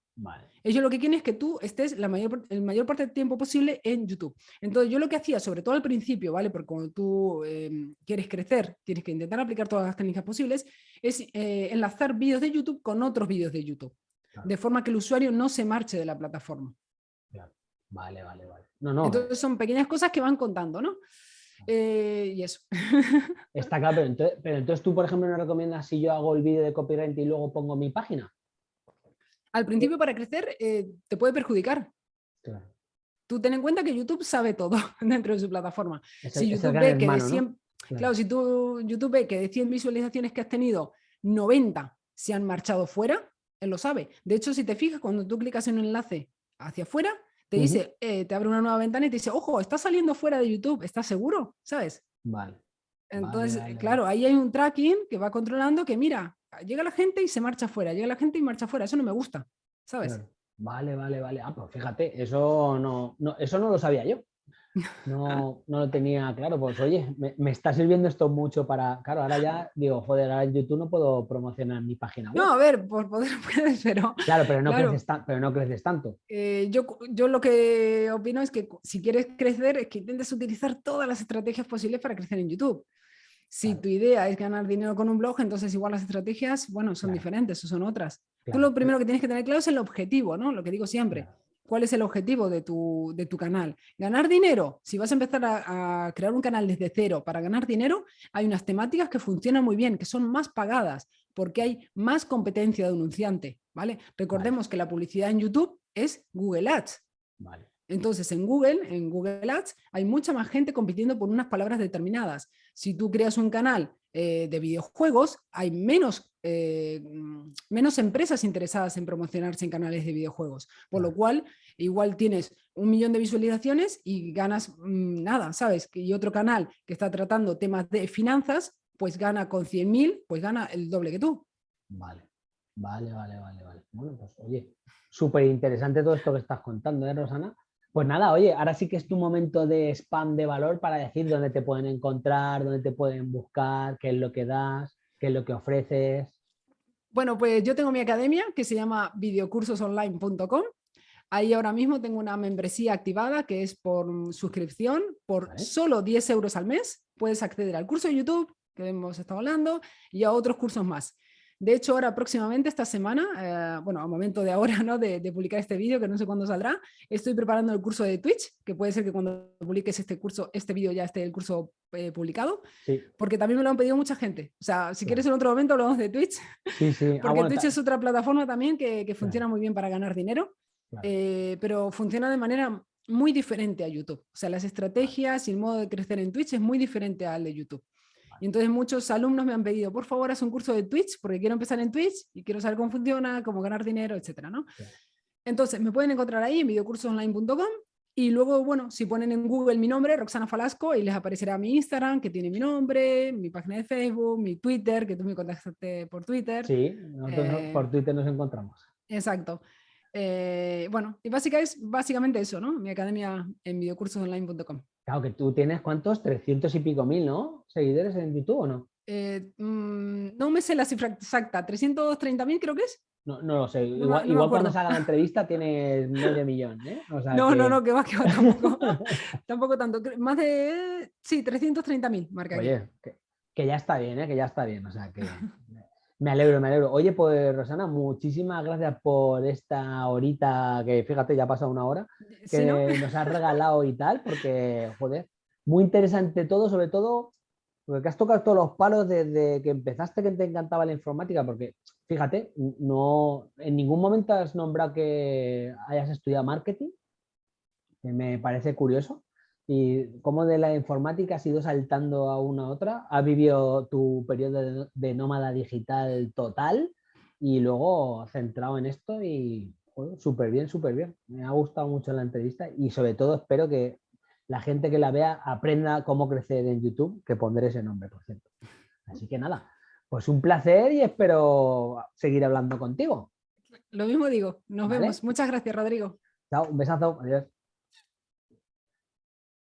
Ellos lo que quieren es que tú estés la mayor, el mayor parte del tiempo posible en YouTube. Entonces yo lo que hacía, sobre todo al principio, ¿vale? Porque cuando tú em, quieres crecer, tienes que intentar aplicar todas las técnicas posibles, es eh, enlazar vídeos de YouTube con otros vídeos de YouTube. De forma que el usuario no se marche de la plataforma. Vale, vale, vale. Entonces son pequeñas cosas que van contando, ¿no? Eh, y eso. (laughs) Está claro, pero entonces, pero entonces, tú, por ejemplo, no recomiendas si yo hago el vídeo de copyright y luego pongo mi página. Al principio, para crecer, eh, te puede perjudicar. Claro. Tú ten en cuenta que YouTube sabe todo (laughs) dentro de su plataforma. si YouTube ve que de 100, claro. si tú, YouTube ve que de 100 visualizaciones que has tenido, 90 se han marchado fuera, él lo sabe. De hecho, si te fijas, cuando tú clicas en un enlace hacia afuera, te dice, eh, te abre una nueva ventana y te dice, ojo, está saliendo fuera de YouTube, ¿estás seguro? ¿Sabes? Vale. Entonces, claro, ahí hay un tracking que va controlando que, mira, llega la gente y se marcha fuera, llega la gente y marcha fuera, eso no me gusta, ¿sabes? Vale, vale, vale. Ah, pues fíjate, eso no, no, eso no lo sabía yo. No, no lo tenía claro, pues oye, me, está sirviendo esto mucho para, claro, ahora ya (laughs) digo, joder, ahora en YouTube no puedo promocionar mi página web. No, a ver, por poder (laughs) puedes, pero... Claro, pero no, Creces, pero no creces tanto. Eh, yo, yo lo que opino es que si quieres crecer es que intentes utilizar todas las estrategias posibles para crecer en YouTube. Si tu idea es ganar dinero con un blog, entonces igual las estrategias, bueno, son diferentes o son otras. Tú lo primero que tienes que tener claro es el objetivo, ¿no? Lo que digo siempre ¿Cuál es el objetivo de tu, de tu canal? ¿Ganar dinero? Si vas a empezar a, crear un canal desde cero para ganar dinero, hay unas temáticas que funcionan muy bien, que son más pagadas, porque hay más competencia de anunciante, ¿vale? Recordemos que la publicidad en YouTube es Google Ads. Entonces, en Google, en Google Ads, hay mucha más gente compitiendo por unas palabras determinadas. Si tú creas un canal eh, de videojuegos, hay menos, eh, menos empresas interesadas en promocionarse en canales de videojuegos. Por lo cual, igual tienes un millón de visualizaciones y ganas mm, nada, ¿sabes? Y otro canal que está tratando temas de finanzas, pues gana con 100.000, pues gana el doble que tú. Vale, vale, vale, vale. vale. Bueno, pues oye, súper interesante todo esto que estás contando, ¿eh, Rosana? Pues nada, oye, ahora sí que es tu momento de spam de valor para decir dónde te pueden encontrar, dónde te pueden buscar, qué es lo que das, qué es lo que ofreces. Bueno, pues yo tengo mi academia que se llama videocursosonline.com. Ahí ahora mismo tengo una membresía activada que es por suscripción, por solo 10 euros al mes. Puedes acceder al curso de YouTube que hemos estado hablando y a otros cursos más. De hecho, ahora próximamente, esta semana, eh, bueno, al momento de ahora, ¿no? De, publicar este vídeo, que no sé cuándo saldrá, estoy preparando el curso de Twitch, que puede ser que cuando publiques este curso, este vídeo ya esté el curso eh, publicado, porque también me lo han pedido mucha gente. O sea, si quieres en otro momento hablamos de Twitch, sí, sí. Ah, porque Twitch es otra plataforma también que, funciona muy bien para ganar dinero, eh, pero funciona de manera muy diferente a YouTube. O sea, las estrategias y el modo de crecer en Twitch es muy diferente al de YouTube. Y entonces muchos alumnos me han pedido, por favor, haz un curso de Twitch, porque quiero empezar en Twitch y quiero saber cómo funciona, cómo ganar dinero, etcétera, ¿no? Entonces, me pueden encontrar ahí en videocursosonline.com y luego, bueno, si ponen en Google mi nombre, Roxana Falasco, y les aparecerá mi Instagram, que tiene mi nombre, mi página de Facebook, mi Twitter, que tú me contactaste por Twitter. Sí, nosotros eh, por Twitter nos encontramos. Exacto. Eh, bueno, y básicamente es básicamente eso, ¿no? Mi academia en videocursosonline.com. Claro, que tú tienes cuántos, 300 y pico mil, ¿no? Seguidores en YouTube o no? Eh, mm, no me sé la cifra exacta, 330 mil creo que es. No, no lo sé, igual, cuando se haga la (laughs) entrevista tienes medio millón, ¿eh? no, no, no, que va, que va, tampoco, (laughs) tampoco tanto, más de, sí, 330 mil, marca Oye, que, que, ya está bien, ¿eh? Que ya está bien, o sea, que (laughs) me alegro, me alegro. Oye, pues Rosana, muchísimas gracias por esta horita, que fíjate, ya ha pasado una hora, que nos has (laughs) regalado y tal, porque, joder, muy interesante todo, sobre todo, porque has tocado todos los palos desde que empezaste que te encantaba la informática, porque fíjate, no, en ningún momento has nombrado que hayas estudiado marketing, que me parece curioso y cómo de la informática has ido saltando a una a otra. Has vivido tu periodo de, nómada digital total y luego centrado en esto y súper bien, súper bien. Me ha gustado mucho la entrevista y sobre todo espero que la gente que la vea aprenda cómo crecer en YouTube, que pondré ese nombre, por cierto. Así que nada, pues un placer y espero seguir hablando contigo. Lo mismo digo, nos vemos. Muchas gracias, Rodrigo. Chao, un besazo, adiós.